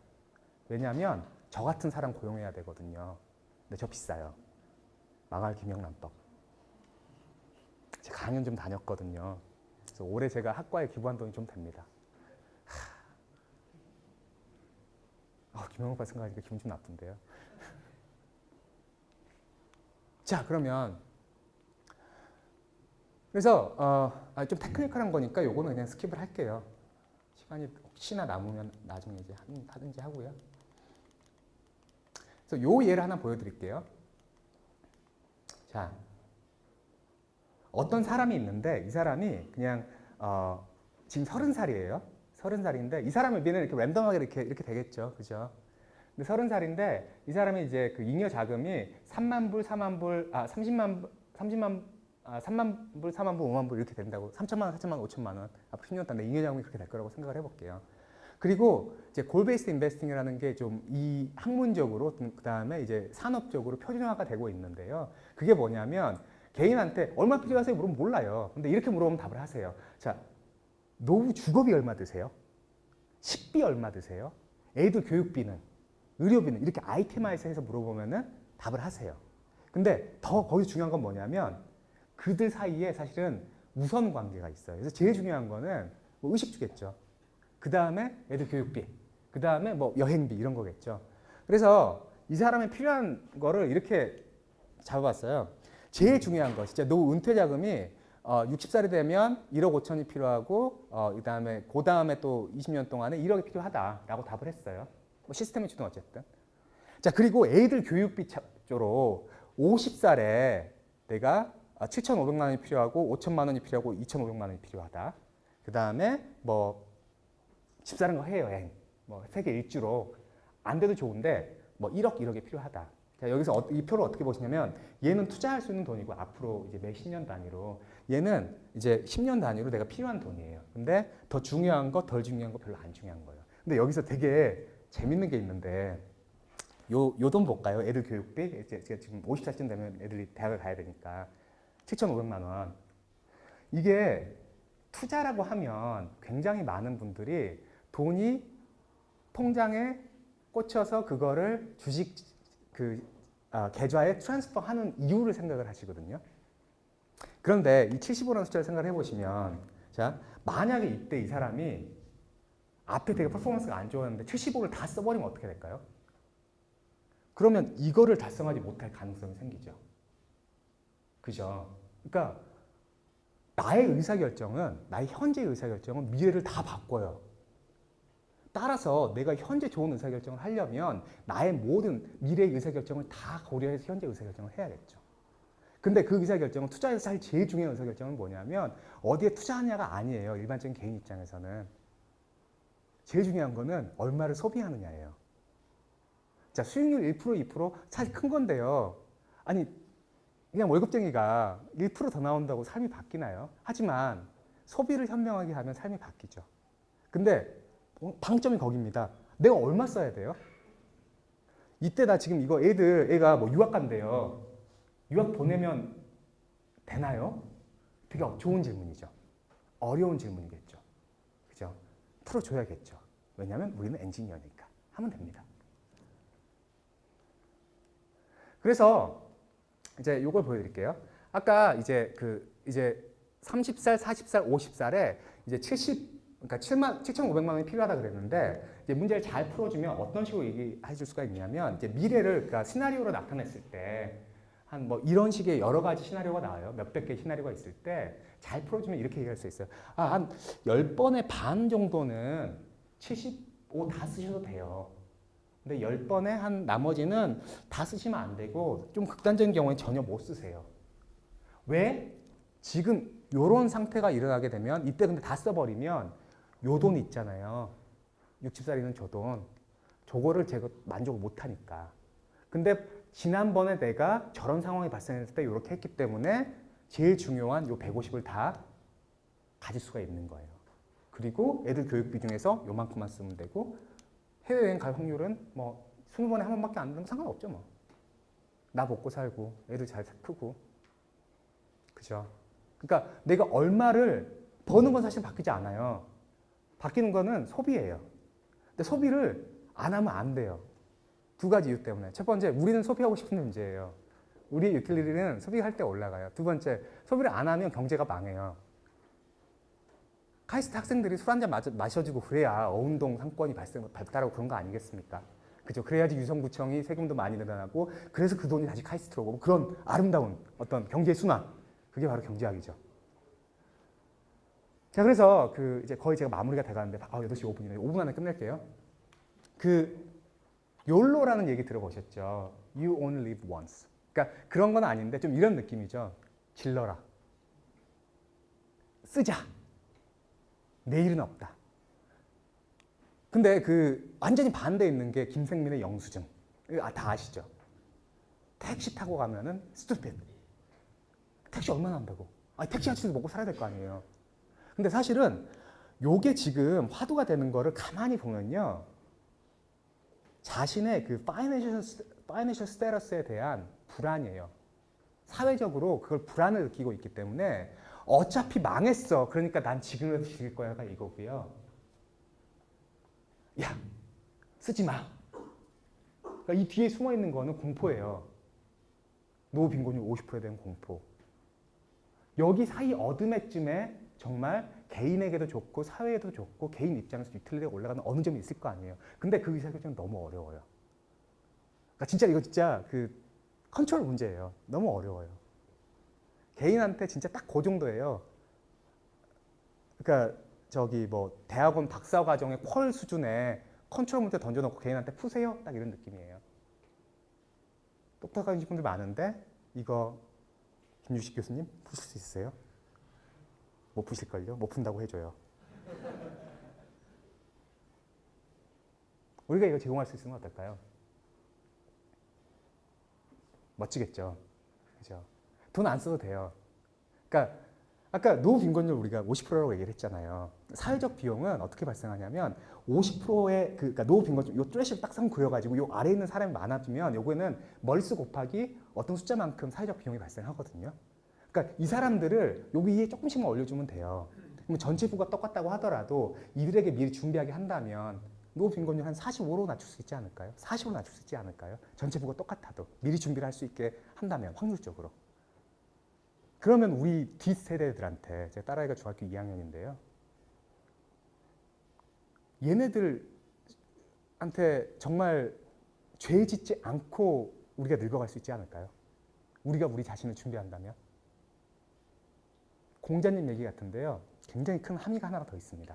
왜냐하면 저 같은 사람 고용해야 되거든요. 근데 저 비싸요. 망할 김영란법. 제가 강연 좀 다녔거든요. 그래서 올해 제가 학과에 기부한 돈이 좀 됩니다. 아, 김영란법 생각하니까 기분 좀 나쁜데요. 자, 그러면 그래서 어, 아, 좀 technical한 거니까 요거는 그냥 skip을 할게요. 시간이 혹시나 남으면 나중에 이제 하든지 하고요. 그래서 요 예를 하나 보여드릴게요. 자, 어떤 사람이 있는데 이 사람이 그냥 어, 지금 서른 살이에요. 서른 살인데 이 사람의 미래는 이렇게 random하게 이렇게 이렇게 되겠죠, 그죠? 근데 서른 살인데 이 사람이 이제 그 잉여 자금이 3만 불, 4만 불, 아 30만 30만 아, 3만 불, 4만 불, 5만 불 이렇게 된다고 3천만 원, 4천만 원, 5천만 원 앞으로 10년 동안 잉여 자금이 그렇게 될 거라고 생각을 해볼게요. 그리고 이제 골베이스 인베스팅이라는 게 좀 이 학문적으로 그 다음에 이제 산업적으로 표준화가 되고 있는데요. 그게 뭐냐면 개인한테 얼마 필요하세요? 물으면 몰라요. 근데 이렇게 물어보면 답을 하세요. 자, 노후 주거비 얼마 드세요? 식비 얼마 드세요? 애들 교육비는? 의료비는? 이렇게 아이템화해서 물어보면 은 답을 하세요. 근데 더 거기서 중요한 건 뭐냐면 그들 사이에 사실은 우선 관계가 있어요. 그래서 제일 중요한 거는 뭐 의식 주겠죠. 그 다음에 애들 교육비, 그 다음에 뭐 여행비 이런 거겠죠. 그래서 이 사람이 필요한 거를 이렇게 잡아봤어요. 제일 중요한 거, 진짜 노후 은퇴 자금이 어, 60살이 되면 1억 5천이 필요하고 어, 그 다음에 그 다음에 또 20년 동안에 1억이 필요하다라고 답을 했어요. 뭐 시스템이 주든 어쨌든. 자 그리고 애들 교육비 쪽으로 50살에 내가 7,500만 원이 필요하고 5천만 원이 필요하고 2,500만 원이 필요하다. 그 다음에 뭐 집사는 거 해여행, 뭐 세계 일주로 안 돼도 좋은데 뭐 1억 1억이 필요하다. 자 여기서 어, 이 표를 어떻게 보시냐면 얘는 투자할 수 있는 돈이고 앞으로 이제 매 10년 단위로 얘는 이제 10년 단위로 내가 필요한 돈이에요. 근데 더 중요한 거, 덜 중요한 거 별로 안 중요한 거예요. 근데 여기서 되게 재밌는 게 있는데 요 요 돈 볼까요? 애들 교육비 이제 제가 지금 50살쯤 되면 애들이 대학을 가야 되니까 7,500만 원. 이게 투자라고 하면 굉장히 많은 분들이 돈이 통장에 꽂혀서 그거를 주식 그 아, 계좌에 transfer 하는 이유를 생각을 하시거든요. 그런데 이 75라는 숫자를 생각을 해보시면 자 만약에 이때 이 사람이 앞에 되게 퍼포먼스가 안 좋았는데 75를 다 써버리면 어떻게 될까요? 그러면 이거를 달성하지 못할 가능성이 생기죠. 그죠? 그러니까 나의 의사결정은 나의 현재 의사결정은 미래를 다 바꿔요. 따라서 내가 현재 좋은 의사결정을 하려면 나의 모든 미래의 의사결정을 다 고려해서 현재 의사결정을 해야겠죠. 근데 그 의사결정은 투자에서 사실 제일 중요한 의사결정은 뭐냐면 어디에 투자하냐가 아니에요. 일반적인 개인 입장에서는. 제일 중요한 거는 얼마를 소비하느냐예요. 자, 수익률 1% 2% 사실 큰 건데요. 아니 그냥 월급쟁이가 1%더 나온다고 삶이 바뀌나요? 하지만 소비를 현명하게 하면 삶이 바뀌죠. 근데 방점이 거기입니다. 내가 얼마 써야 돼요? 이때 나 지금 이거 애들 애가 뭐 유학 간대요. 유학 보내면 되나요? 되게 좋은 질문이죠. 어려운 질문이겠죠. 그죠? 풀어줘야겠죠. 왜냐하면 우리는 엔지니어니까 하면 됩니다. 그래서 이제 요걸 보여드릴게요. 아까 이제 그 이제 30살, 40살, 50살에 이제 70 그러니까 7만 7,500만 원이 필요하다 그랬는데 이제 문제를 잘 풀어주면 어떤 식으로 얘기해 줄 수가 있냐면 이제 미래를 그러니까 시나리오로 나타냈을 때 한 뭐 이런 식의 여러 가지 시나리오가 나와요. 몇백 개 시나리오가 있을 때 잘 풀어주면 이렇게 얘기할 수 있어요. 아, 한 10번의 반 정도는 75 다 쓰셔도 돼요. 근데 10번에 한 나머지는 다 쓰시면 안 되고 좀 극단적인 경우에 전혀 못 쓰세요. 왜? 지금 이런 상태가 일어나게 되면 이때 근데 다 써버리면 요 돈 있잖아요. 60살이는 저 돈. 저거를 제가 만족을 못하니까. 근데 지난번에 내가 저런 상황이 발생했을 때 이렇게 했기 때문에 제일 중요한 요 150을 다 가질 수가 있는 거예요. 그리고 애들 교육비 중에서 요만큼만 쓰면 되고 해외여행 갈 확률은 뭐 20번에 한 번밖에 안 되면 상관없죠 뭐. 나 먹고 살고 애들 잘 크고 그죠? 그러니까 내가 얼마를 버는 건 사실 바뀌지 않아요. 바뀌는 거는 소비예요. 근데 소비를 안 하면 안 돼요. 두 가지 이유 때문에. 첫 번째, 우리는 소비하고 싶은 문제예요. 우리 유틸리티는 소비할 때 올라가요. 두 번째, 소비를 안 하면 경제가 망해요. 카이스트 학생들이 술 한 잔 마셔주고 그래야 어운동 상권이 발생, 발달하고 그런 거 아니겠습니까? 그죠? 그래야지 유성구청이 세금도 많이 늘어나고 그래서 그 돈이 다시 카이스트로 오고 그런 아름다운 어떤 경제 순환 그게 바로 경제학이죠. 자 그래서 그 이제 거의 제가 마무리가 돼가는데 아 8시 5분이네 5분 안에 끝낼게요. 그 욜로라는 얘기 들어보셨죠? You only live once. 그러니까 그런 건 아닌데 좀 이런 느낌이죠. 질러라. 쓰자. 내일은 없다. 근데 그 완전히 반대에 있는 게 김생민의 영수증. 아, 다 아시죠? 택시 타고 가면은 스투핏. 택시 얼마나 한다고? 아, 택시 아저씨도 먹고 살아야 될 거 아니에요. 근데 사실은 요게 지금 화두가 되는 거를 가만히 보면요. 자신의 그 파이낸셜 스테러스에 대한 불안이에요. 사회적으로 그걸 불안을 느끼고 있기 때문에 어차피 망했어. 그러니까 난 지금이라도 죽일 거야가 이거고요. 야, 쓰지 마. 그러니까 이 뒤에 숨어 있는 거는 공포예요. 노후 빈곤율 50%에 대한 공포. 여기 사이 어드메쯤에 정말 개인에게도 좋고 사회에도 좋고 개인 입장에서 utility가 올라가는 어느 점이 있을 거 아니에요. 근데 그 의사결정은 너무 어려워요. 그러니까 진짜 이거 진짜 그 컨트롤 문제예요. 너무 어려워요. 개인한테 진짜 딱 그 정도예요. 그러니까 저기 뭐 대학원 박사 과정의 퀄 수준의 컨트롤 문제 던져놓고 개인한테 푸세요. 딱 이런 느낌이에요. 똑똑하신 분들 많은데 이거 김유식 교수님 푸실 수 있으세요? 못 푸실걸요? 못 푼다고 해줘요. 우리가 이거 제공할 수 있으면 어떨까요? 멋지겠죠. 그죠? 돈 안 써도 돼요. 그러니까 아까 노후 빈곤율 우리가 50%라고 얘기를 했잖아요. 사회적 비용은 어떻게 발생하냐면 50%의 그 그러니까 노후 빈곤율 요 트래시를 딱상 그려가지고 요 아래에 있는 사람이 많아지면 요거는 멀수 곱하기 어떤 숫자만큼 사회적 비용이 발생하거든요. 그러니까 이 사람들을 여기 위에 조금씩만 올려주면 돼요. 그러면 전체 부가 똑같다고 하더라도 이들에게 미리 준비하게 한다면 노후 빈곤율 한 45로 낮출 수 있지 않을까요? 40으로 낮출 수 있지 않을까요? 전체 부가 똑같아도 미리 준비를 할 수 있게 한다면 확률적으로. 그러면 우리 뒷세대들한테 제 딸아이가 중학교 2학년인데요. 얘네들한테 정말 죄 짓지 않고 우리가 늙어갈 수 있지 않을까요? 우리가 우리 자신을 준비한다면? 공자님 얘기 같은데요. 굉장히 큰 함의가 하나가 더 있습니다.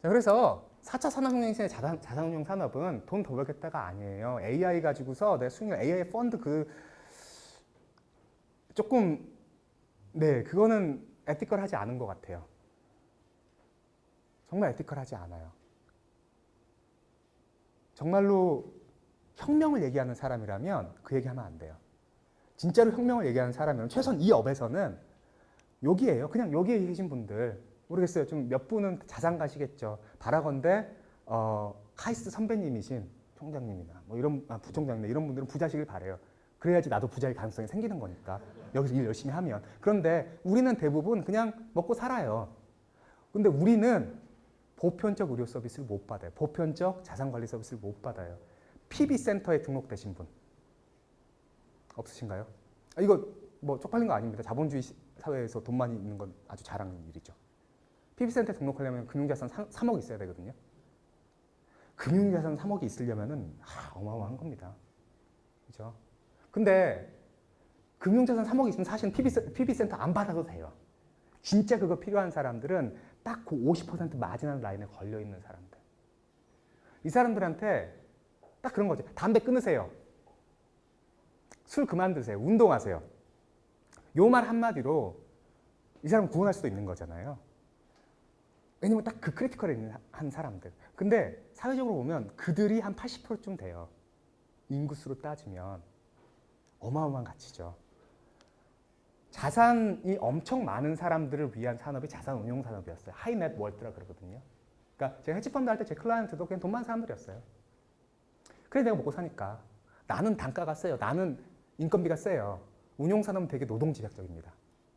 자, 그래서 4차 산업혁명 시대 자산, 자산운용 산업은 돈 더 벌겠다가 아니에요. AI 가지고서 내 수익률 AI 펀드 그 조금 네 그거는 에티컬하지 않은 것 같아요. 정말 에티컬하지 않아요. 정말로 혁명을 얘기하는 사람이라면 그 얘기하면 안 돼요. 진짜로 혁명을 얘기하는 사람이면 최소한 이 업에서는 여기에요. 그냥 여기에 계신 분들 모르겠어요. 좀몇 분은 자산 가시겠죠. 바라건대 어, 카이스트 선배님이신 총장님이나 뭐 이런 아, 부총장님 이런 분들은 부자시길 바래요. 그래야지 나도 부자일 가능성이 생기는 거니까 여기서 일 열심히 하면. 그런데 우리는 대부분 그냥 먹고 살아요. 근데 우리는 보편적 의료 서비스를 못 받아요. 보편적 자산 관리 서비스를 못 받아요. PB 센터에 등록되신 분 없으신가요? 아, 이거 뭐 쪽팔린 거 아닙니다. 자본주의 사회에서 돈 많이 있는 건 아주 잘하는 일이죠. PB센터에 등록하려면 금융자산 3, 억 있어야 되거든요. 금융자산 3억이 있으려면은 아, 어마어마한 겁니다. 그죠? 근데 금융자산 3억이 있으면 사실은 PB, PB센터 안 받아도 돼요. 진짜 그거 필요한 사람들은 딱 그 50% 마지막 라인에 걸려 있는 사람들. 이 사람들한테 딱 그런 거지. 담배 끊으세요. 술 그만 드세요. 운동하세요. 요 말 한마디로 이 사람 구원할 수도 있는 거잖아요. 왜냐면 딱 그 critical 한 사람들. 근데 사회적으로 보면 그들이 한 80%쯤 돼요. 인구수로 따지면 어마어마한 가치죠. 자산이 엄청 많은 사람들을 위한 산업이 자산 운용 산업이었어요. high net worth라 그러거든요. 그러니까 제가 헤지펀드 할 때 제 client도 그냥 돈 많은 사람들이었어요. 그래 내가 먹고 사니까 나는 단가가 세요. 나는 인건비가 세요. 운용 산업은 되게 노동 집약적입니다.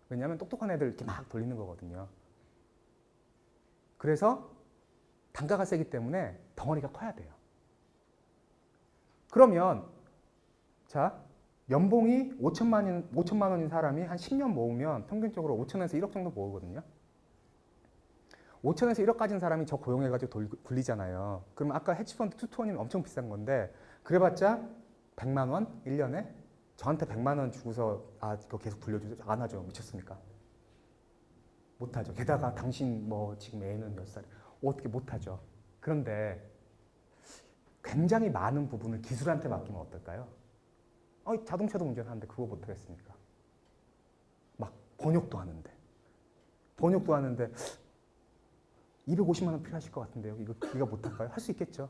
왜냐하면 똑똑한 애들 이렇게 막 돌리는 거거든요. 그래서 단가가 세기 때문에 덩어리가 커야 돼요. 그러면 자 연봉이 5천만 원, 5천만 원인 사람이 한 10년 모으면 평균적으로 5천에서 1억 정도 모으거든요. 5천에서 1억 가진 사람이 저 고용해가지고 돌, 굴리잖아요. 그럼 아까 헤지펀드 투투원이면 엄청 비싼 건데 그래봤자 100만 원 1년에 저한테 100만 원 주고서 아 이거 계속 불려주죠? 안 하죠. 미쳤습니까? 못하죠. 게다가 당신 뭐 지금 애는 몇 살? 어떻게 못하죠. 그런데 굉장히 많은 부분을 기술한테 맡기면 어떨까요? 어, 자동차도 운전하는데 그거 못하겠습니까? 막 번역도 하는데 번역도 하는데 250만 원 필요하실 것 같은데요. 이거 이거 못할까요? 할 수 있겠죠.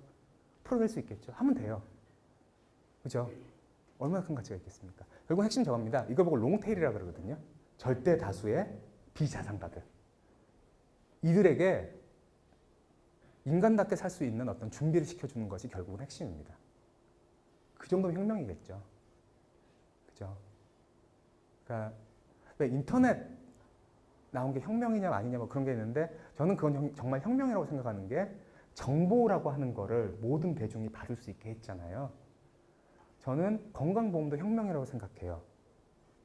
풀어낼 수 있겠죠. 하면 돼요. 그죠? 얼마나 큰 가치가 있겠습니까? 결국 핵심 저겁니다. 이걸 보고 롱테일이라 그러거든요. 절대 다수의 비자산가들 이들에게 인간답게 살 수 있는 어떤 준비를 시켜주는 것이 결국은 핵심입니다. 그 정도면 혁명이겠죠. 그죠? 그러니까 왜 인터넷 나온 게 혁명이냐 아니냐 뭐 그런 게 있는데 저는 그건 형- 정말 혁명이라고 생각하는 게 정보라고 하는 거를 모든 대중이 받을 수 있게 했잖아요. 저는 건강보험도 혁명이라고 생각해요.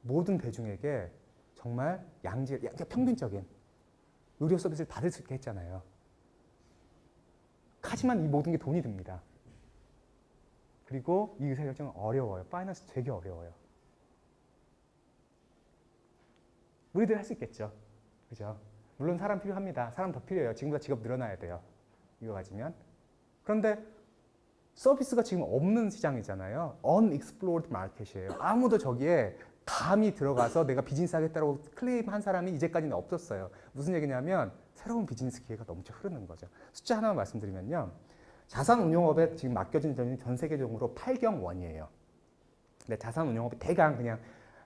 모든 대중에게 정말 양질, 야- 그러니까 평균적인 의료 서비스를 받을 수 있게 했잖아요. 하지만 이 모든 게 돈이 듭니다. 그리고 이 의사결정은 어려워요. 파이낸스 되게 어려워요. 우리들 할 수 있겠죠. 그죠? 물론 사람 필요합니다. 사람 더 필요해요. 지금보다 직업 늘어나야 돼요. 이거 가지면. 그런데 서비스가 지금 없는 시장이잖아요. unexplored market이에요. 아무도 저기에 감히 들어가서 내가 비즈니스 하겠다고 클레임한 사람이 이제까지는 없었어요. 무슨 얘기냐면 새로운 비즈니스 기회가 넘쳐 흐르는 거죠. 숫자 하나만 말씀드리면요. 자산운용업에 지금 맡겨진 돈이 전 세계적으로 8경 원이에요. 근데 자산운용업이 대강 그냥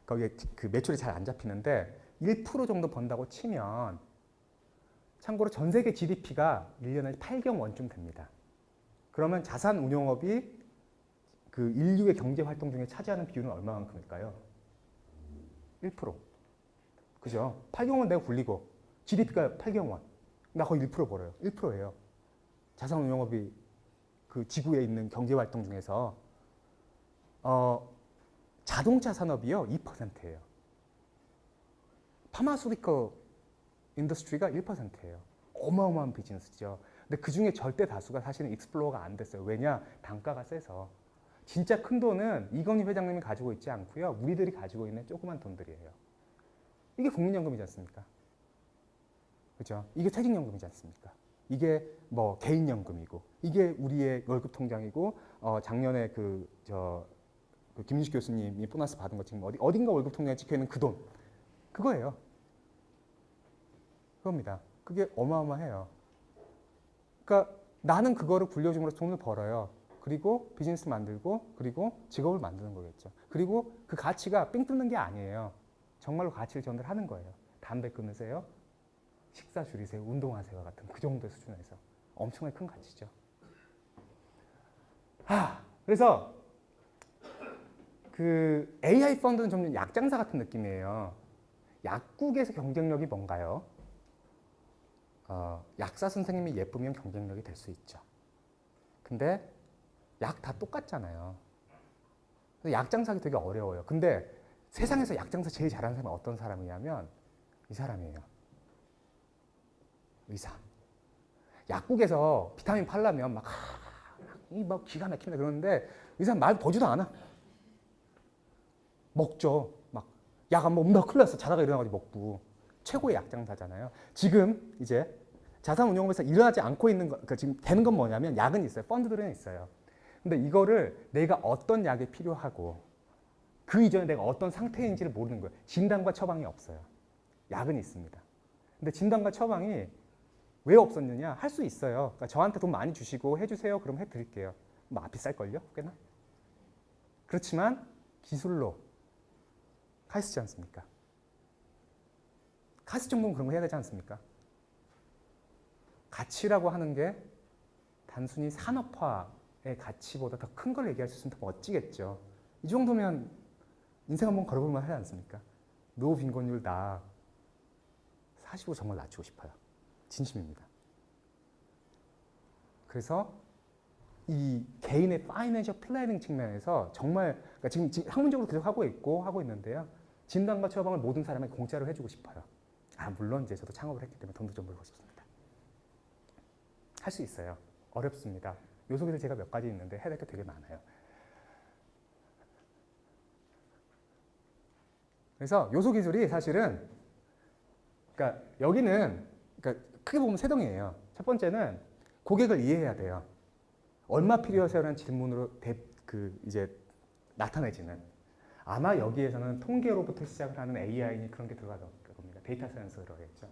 거기에 그 매출이 잘 안 잡히는데 1% 정도 번다고 치면 참고로 전 세계 GDP가 1년에 8경 원쯤 됩니다. 그러면 자산운용업이 그 인류의 경제 활동 중에 차지하는 비율은 얼마만큼일까요? 1%. 그죠? 8경 원 내가 굴리고 GDP가 8경 원. 나 거의 1% 벌어요. 1%예요. 자산운용업이 그 지구에 있는 경제 활동 중에서 어, 자동차 산업이요 2%예요. pharmaceutical industry가 1%예요. 어마어마한 비즈니스죠. 근데 그 중에 절대 다수가 사실은 explore가 안 됐어요. 왜냐? 단가가 세서. 진짜 큰 돈은 이건희 회장님이 가지고 있지 않고요. 우리들이 가지고 있는 조그만 돈들이에요. 이게 국민연금이지 않습니까? 그죠? 이게 퇴직연금이지 않습니까? 이게 뭐 개인연금이고 이게 우리의 월급 통장이고 어 작년에 그 저 그 김윤식 교수님이 보너스 받은 거 지금 어디 어딘가 월급 통장에 찍혀 있는 그 돈 그거예요. 그겁니다. 그게 어마어마해요. 그러니까 나는 그거를 굴려줌으로써 돈을 벌어요. 그리고 비즈니스 만들고 그리고 직업을 만드는 거겠죠. 그리고 그 가치가 삥 뜯는 게 아니에요. 정말로 가치를 전달하는 거예요. 담배 끊으세요. 식사 줄이세요. 운동하세요. 같은 그 정도의 수준에서 엄청나게 큰 가치죠. 하, 그래서 그 AI 펀드는 좀 약장사 같은 느낌이에요. 약국에서 경쟁력이 뭔가요? 어, 약사 선생님이 예쁘면 경쟁력이 될 수 있죠. 근데 약 다 똑같잖아요. 그래서 약장사기 되게 어려워요. 근데 세상에서 약 장사 제일 잘하는 사람이 어떤 사람이냐면 이 사람이에요. 의사. 약국에서 비타민 팔려면 막, 이막 기가 막힙니다. 그러는데 의사 말 보지도 않아. 먹죠. 막, 약 안 먹으면 나 큰일 났어. 자다가 일어나가지고 먹고. 최고의 약장사잖아요. 지금 이제 자산운용업에서 일어나지 않고 있는 거, 그러니까 지금 되는 건 뭐냐면 약은 있어요. 펀드들은 있어요. 근데 이거를 내가 어떤 약이 필요하고 그 이전에 내가 어떤 상태인지를 모르는 거예요. 진단과 처방이 없어요. 약은 있습니다. 근데 진단과 처방이 왜 없었느냐? 할 수 있어요. 그러니까 저한테 돈 많이 주시고 해주세요. 그럼 해드릴게요. 뭐 비쌀걸요? 꽤나? 그렇지만 기술로 가시지 않습니까? 가스 정도는 그런 거 해야 되지 않습니까? 가치라고 하는 게 단순히 산업화의 가치보다 더 큰 걸 얘기할 수 있으면 더 멋지겠죠. 이 정도면 인생 한번 걸어볼만 하지 않습니까? 노후 빈곤율 나 40으로 정말 낮추고 싶어요. 진심입니다. 그래서 이 개인의 financial planning 측면에서 정말 그러니까 지금, 지금 학문적으로 계속 하고 있고 하고 있는데요. 진단과 처방을 모든 사람에게 공짜로 해주고 싶어요. 아 물론 이제 저도 창업을 했기 때문에 돈도 좀 벌고 싶습니다. 할 수 있어요. 어렵습니다. 요 속에서 제가 몇 가지 있는데 해야 될 게 되게 많아요. 그래서 요소 기술이 사실은 그러니까 여기는 그러니까 크게 보면 세 동이에요. 첫 번째는 고객을 이해해야 돼요. 얼마 필요하세요라는 질문으로 대, 그 이제 나타내지는 아마 여기에서는 통계로부터 시작을 하는 AI니 그런 게 들어갈 겁니다. data science가 들어가겠죠.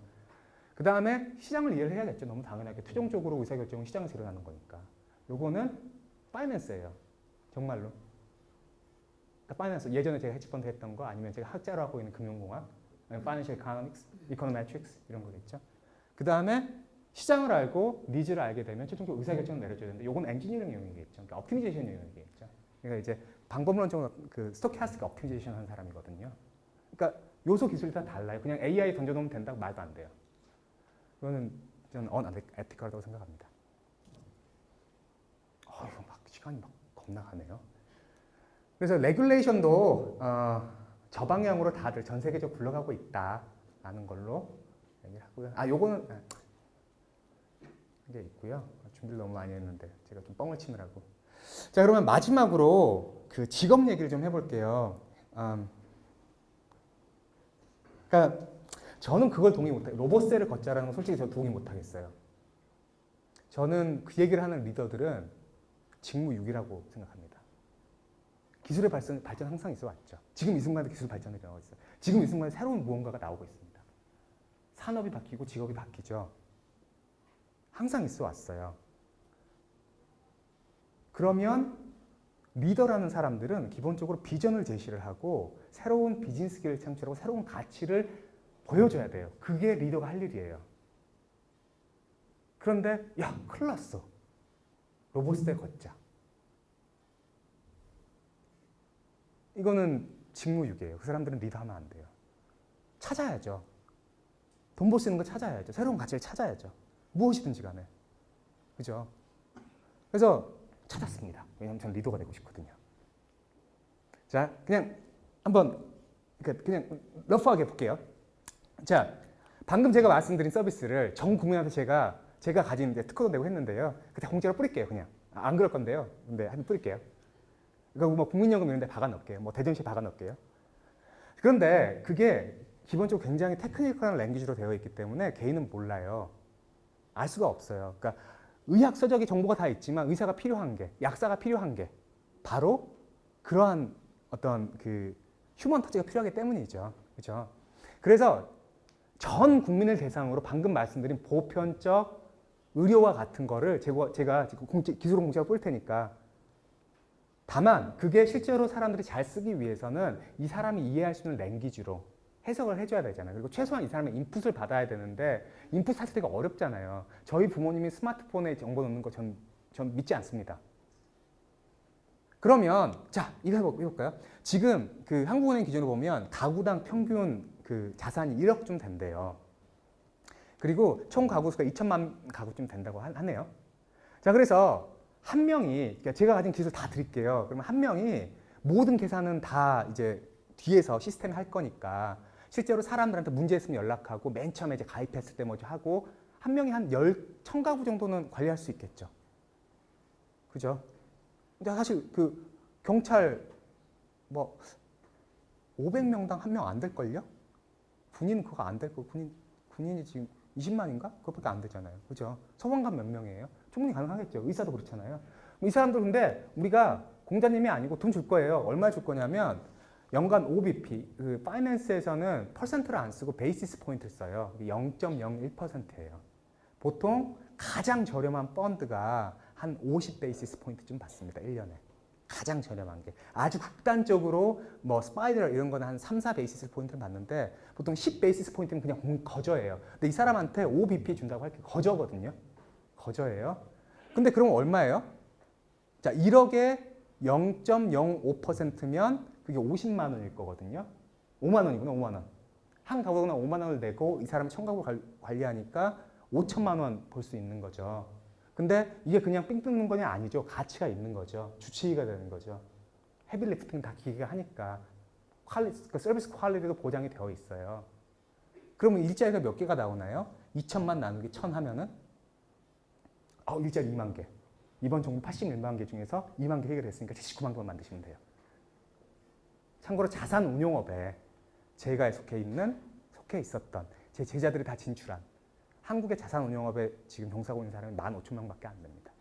그 다음에 시장을 이해를 해야겠죠. 너무 당연하게 최종적으로 의사결정은 시장에서 일어나는 거니까. 요거는 finance예요. 정말로. 그러니까 finance 예전에 제가 헤지펀드 했던 거 아니면 제가 학자로 하고 있는 금융공학 financial economics, econometrics 이런 거겠죠. 그 다음에 시장을 알고 needs를 알게 되면 최종적으로 의사결정을 내려줘야 되는데 이건 엔지니어링 영역이겠죠. 그러니까 영역이겠죠. 그러니까 이제 방법론적으로 그 스토캐스틱 optimization 한 사람이거든요. 그러니까 요소 기술이 다 달라요. 그냥 AI 던져놓으면 된다고 말도 안 돼요. 그거는 저는 unethical 생각합니다. 어, 이거 막 시간이 막 겁나 가네요. 그래서 레귤레이션도 어, 저 방향으로 다들 전 세계적으로 굴러가고 있다라는 걸로 얘기를 하고요. 아, 요거는 아, 이게 있고요. 준비를 너무 많이 했는데 제가 좀 뻥을 치느라고. 자, 그러면 마지막으로 그 직업 얘기를 좀 해볼게요. 음, 그러니까 저는 그걸 동의 못해요. 로봇세를 걷자라는 건 솔직히 저 동의 못하겠어요. 저는 그 얘기를 하는 리더들은 직무유기라고 생각합니다. 기술의 발전, 발전 항상 있어 왔죠. 지금 이 순간에 기술 발전이 일어나고 있어요. 지금 이 순간에 새로운 무언가가 나오고 있습니다. 산업이 바뀌고 직업이 바뀌죠. 항상 있어 왔어요. 그러면 리더라는 사람들은 기본적으로 비전을 제시를 하고 새로운 비즈니스기를 창출하고 새로운 가치를 보여줘야 돼요. 그게 리더가 할 일이에요. 그런데 야 큰일 났어. 로봇에 걷자. 이거는 직무유기예요. 그 사람들은 리더하면 안 돼요. 찾아야죠. 돈벌 수 있는 거 찾아야죠. 새로운 가치를 찾아야죠. 무엇이든지 간에. 그죠? 그래서 찾았습니다. 왜냐하면 저는 리더가 되고 싶거든요. 자, 그냥 한번 그냥 러프하게 볼게요. 자, 방금 제가 말씀드린 서비스를 전 국민한테 제가 제가 가진 이제 특허도 내고 했는데요. 그때 공짜로 뿌릴게요, 그냥. 아, 안 그럴 건데요. 근데 한번 뿌릴게요. 이거 뭐 국민연금 이런 데 박아 넣을게요. 뭐 대전시에 박아 넣을게요. 그런데 그게 기본적으로 굉장히 테크니컬한 랭귀지로 되어 있기 때문에 개인은 몰라요. 알 수가 없어요. 그러니까 의학 서적의 정보가 다 있지만 의사가 필요한 게, 약사가 필요한 게 바로 그러한 어떤 그 휴먼 터치가 필요하기 때문이죠. 그죠? 그래서 전 국민을 대상으로 방금 말씀드린 보편적 의료와 같은 거를 제가, 제가 기술원 공짜로 뿌릴 테니까 다만 그게 실제로 사람들이 잘 쓰기 위해서는 이 사람이 이해할 수 있는 랭귀지로 해석을 해줘야 되잖아요. 그리고 최소한 이 사람의 인풋을 받아야 되는데 인풋 사실 되게 어렵잖아요. 저희 부모님이 스마트폰에 정보 넣는 거 전 전 믿지 않습니다. 그러면 자 이거 해볼까요? 지금 그 한국은행 기준으로 보면 가구당 평균 그 자산이 1억쯤 된대요. 그리고 총 가구 수가 2천만 가구쯤 된다고 하네요. 자 그래서 한 명이 그러니까 제가 가진 기술 다 드릴게요. 그러면 한 명이 모든 계산은 다 이제 뒤에서 시스템이 할 거니까 실제로 사람들한테 문제 있으면 연락하고 맨 처음에 이제 가입했을 때 뭐죠 하고 한 명이 한 열, 천 가구 정도는 관리할 수 있겠죠. 그죠? 근데 사실 그 경찰 뭐 500명당 한 명 안 될걸요? 군인 그거 안 될 거, 군인, 군인이 지금 20만인가? 그것밖에 안 되잖아요. 그죠? 소방관 몇 명이에요? 충분히 가능하겠죠. 의사도 그렇잖아요. 이 사람들 근데 우리가 공자님이 아니고 돈 줄 거예요. 얼마 줄 거냐면 연간 5BP, 그 finance에서는 퍼센트를 안 쓰고 basis point를 써요. 0.01%예요. 보통 가장 저렴한 펀드가 한 50 basis point쯤 받습니다. 1년에. 가장 저렴한 게. 아주 극단적으로 뭐 스파이더 이런 거는 한 3, 4 basis point를 받는데 보통 10 basis point는 그냥 거저예요. 근데 이 사람한테 5BP 준다고 할게 거저거든요. 거저예요. 근데 그럼 얼마예요? 자, 1억에 0.05%면 그게 50만 원일 거거든요. 5만 원이구나, 5만 원. 한 가구나 5만 원을 내고 이 사람이 천 가구 관리하니까 5천만 원 벌 수 있는 거죠. 근데 이게 그냥 삥 뜯는 거냐 아니죠. 가치가 있는 거죠. 주치의가 되는 거죠. heavy lifting 다 기계가 하니까 quali, 그 서비스 quality도 보장이 되어 있어요. 그러면 일자리가 몇 개가 나오나요? 2천만 나누기 1000 하면은 어, 일자리 2만 개. 이번 정부 81만 개 중에서 2만 개 해결했으니까 79만 개만 만드시면 돼요. 참고로 자산 운용업에 제가 속해 있는, 속해 있었던 제 제자들이 다 진출한 한국의 자산 운용업에 지금 종사하고 있는 사람이 15,000명밖에 안 됩니다.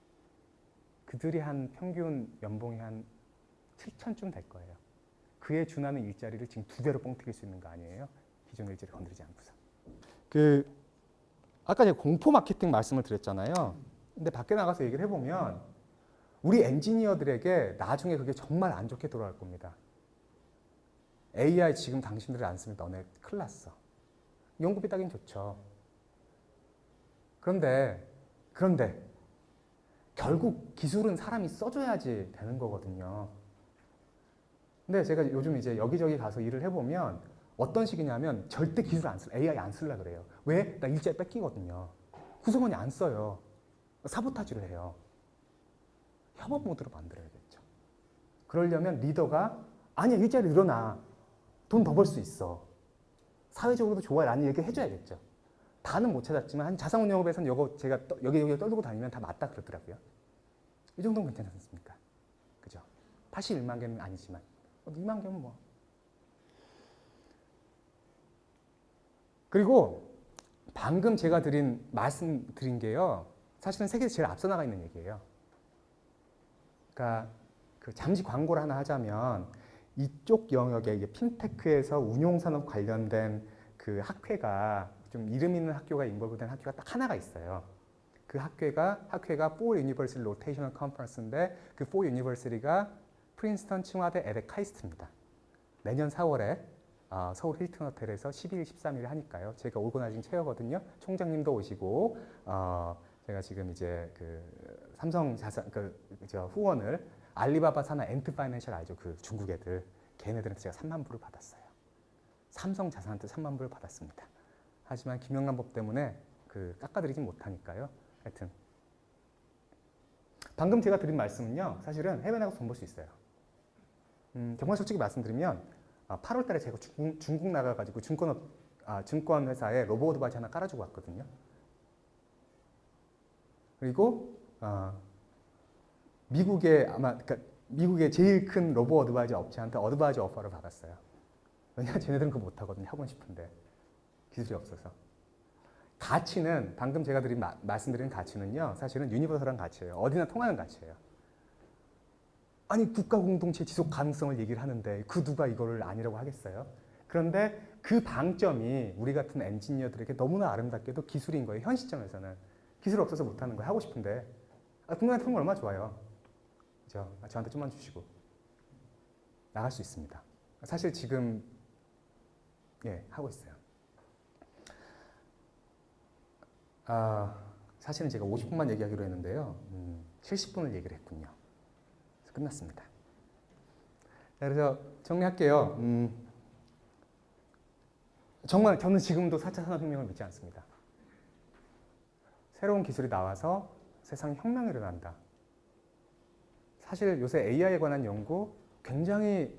그들이 한 평균 연봉이 한 7천쯤 될 거예요. 그에 준하는 일자리를 지금 두 배로 뻥튀길 수 있는 거 아니에요? 기존 일자리 건드리지 않고서. 그 아까 제가 공포 마케팅 말씀을 드렸잖아요. 근데 밖에 나가서 얘기를 해보면 우리 엔지니어들에게 나중에 그게 정말 안 좋게 돌아갈 겁니다. AI 지금 당신들이 안 쓰면 너네 큰일 났어. 연구비 따긴 좋죠. 그런데 그런데 결국 기술은 사람이 써줘야지 되는 거거든요. 근데 제가 요즘 이제 여기저기 가서 일을 해보면 어떤 식이냐면 절대 기술 안 쓸, AI 안 쓸라 그래요. 왜? 나 일자리 뺏기거든요. 구성원이 안 써요. 사보타지를 해요. 협업 모드로 만들어야겠죠. 그러려면 리더가 아니야 일자리 늘어나. 돈 더 벌 수 있어. 사회적으로도 좋아요. 라는 얘기 해줘야겠죠. 다는 못 찾았지만 한 자산운용업에서는 이거 제가 떠- 여기 여기 떨고 다니면 다 맞다 그러더라고요. 이 정도는 괜찮지 않습니까? 그죠? 81만 개는 아니지만 2만 개면 뭐. 그리고 방금 제가 드린 말씀 드린 게요. 사실은 세계에서 제일 앞서 나가 있는 얘기예요. 그러니까 그 잠시 광고를 하나 하자면 이쪽 영역에 핀테크에서 운용산업 관련된 그 학회가 좀 이름 있는 학교가 인벌브된 학교가 딱 하나가 있어요. 그 학회가 학회가 4 University Rotational Conference인데 그 4 University가 프린스턴, 칭화대, EDHEC, 카이스트입니다. 내년 4월에 아, 서울 힐튼 호텔에서 12일, 13일 하니까요. 제가 organizing chair거든요. 총장님도 오시고 어, 제가 지금 이제 그 삼성 자산 그저 후원을 알리바바 산하 Ant Financial 알죠? 그 중국 애들 걔네들한테 제가 3만 불을 받았어요. 삼성 자산한테 3만 불을 받았습니다. 하지만 김영란 법 때문에 그 깎아드리진 못하니까요. 하여튼 방금 제가 드린 말씀은요. 사실은 해외 나가서 돈 벌 수 있어요. 음, 정말 솔직히 말씀드리면 8월 달에 제가 중국, 중국 나가가지고 증권, 아, 증권 회사에 로봇 바지 하나 깔아주고 왔거든요. 그리고 어, 미국의 아마 그러니까 미국의 제일 큰 로보 어드바이저 업체한테 어드바이저 오퍼를 받았어요. 왜냐 쟤네들은 그거 못하거든요. 하고 싶은데 기술이 없어서. 가치는 방금 제가 드린 마, 말씀드린 가치는요. 사실은 유니버설한 가치예요. 어디나 통하는 가치예요. 아니 국가 공동체 지속 가능성을 얘기를 하는데 그 누가 이거를 아니라고 하겠어요? 그런데 그 방점이 우리 같은 엔지니어들에게 너무나 아름답게도 기술인 거예요. 현 시점에서는 기술 없어서 못하는 거예요. 하고 싶은데 아, 국민한테 하는 거 얼마나 좋아요. 그죠? 아, 저한테 좀만 주시고 나갈 수 있습니다. 사실 지금 예 하고 있어요. 아 사실은 제가 50분만 얘기하기로 했는데요. 음, 70분을 얘기를 했군요. 그래서 끝났습니다. 자, 그래서 정리할게요. 음, 정말 저는 지금도 4차 산업혁명을 믿지 않습니다. 새로운 기술이 나와서 세상 혁명이 일어난다. 사실 요새 AI에 관한 연구 굉장히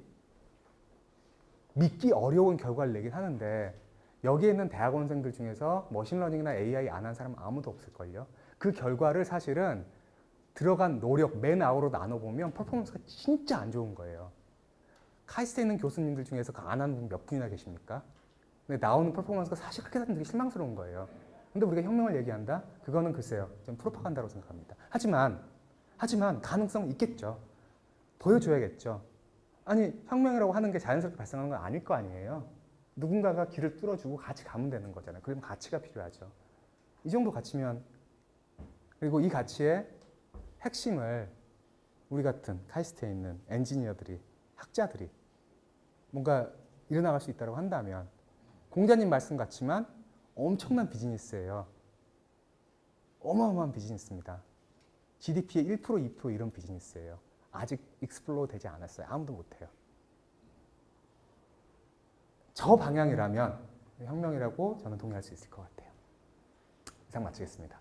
믿기 어려운 결과를 내긴 하는데 여기에 있는 대학원생들 중에서 machine learning이나 AI 안 한 사람 아무도 없을걸요. 그 결과를 사실은 들어간 노력, man hour로 나눠보면 퍼포먼스가 진짜 안 좋은 거예요. 카이스트에 있는 교수님들 중에서 그 안 하는 분 몇 분이나 계십니까? 근데 나오는 퍼포먼스가 사실 그렇게 되게 실망스러운 거예요. 근데 우리가 혁명을 얘기한다? 그거는 글쎄요. 좀 프로파간다고 생각합니다. 하지만, 하지만 가능성 있겠죠. 보여줘야겠죠. 아니, 혁명이라고 하는 게 자연스럽게 발생하는 건 아닐 거 아니에요. 누군가가 길을 뚫어주고 같이 가면 되는 거잖아요. 그러면 가치가 필요하죠. 이 정도 가치면, 그리고 이 가치의 핵심을 우리 같은 카이스트에 있는 엔지니어들이, 학자들이 뭔가 이뤄나갈 수 있다고 한다면 공자님 말씀 같지만 엄청난 비즈니스예요. 어마어마한 비즈니스입니다. GDP의 1% 2% 이런 비즈니스예요. 아직 explore 되지 않았어요. 아무도 못해요. 저 방향이라면 혁명이라고 저는 동의할 수 있을 것 같아요. 이상 마치겠습니다.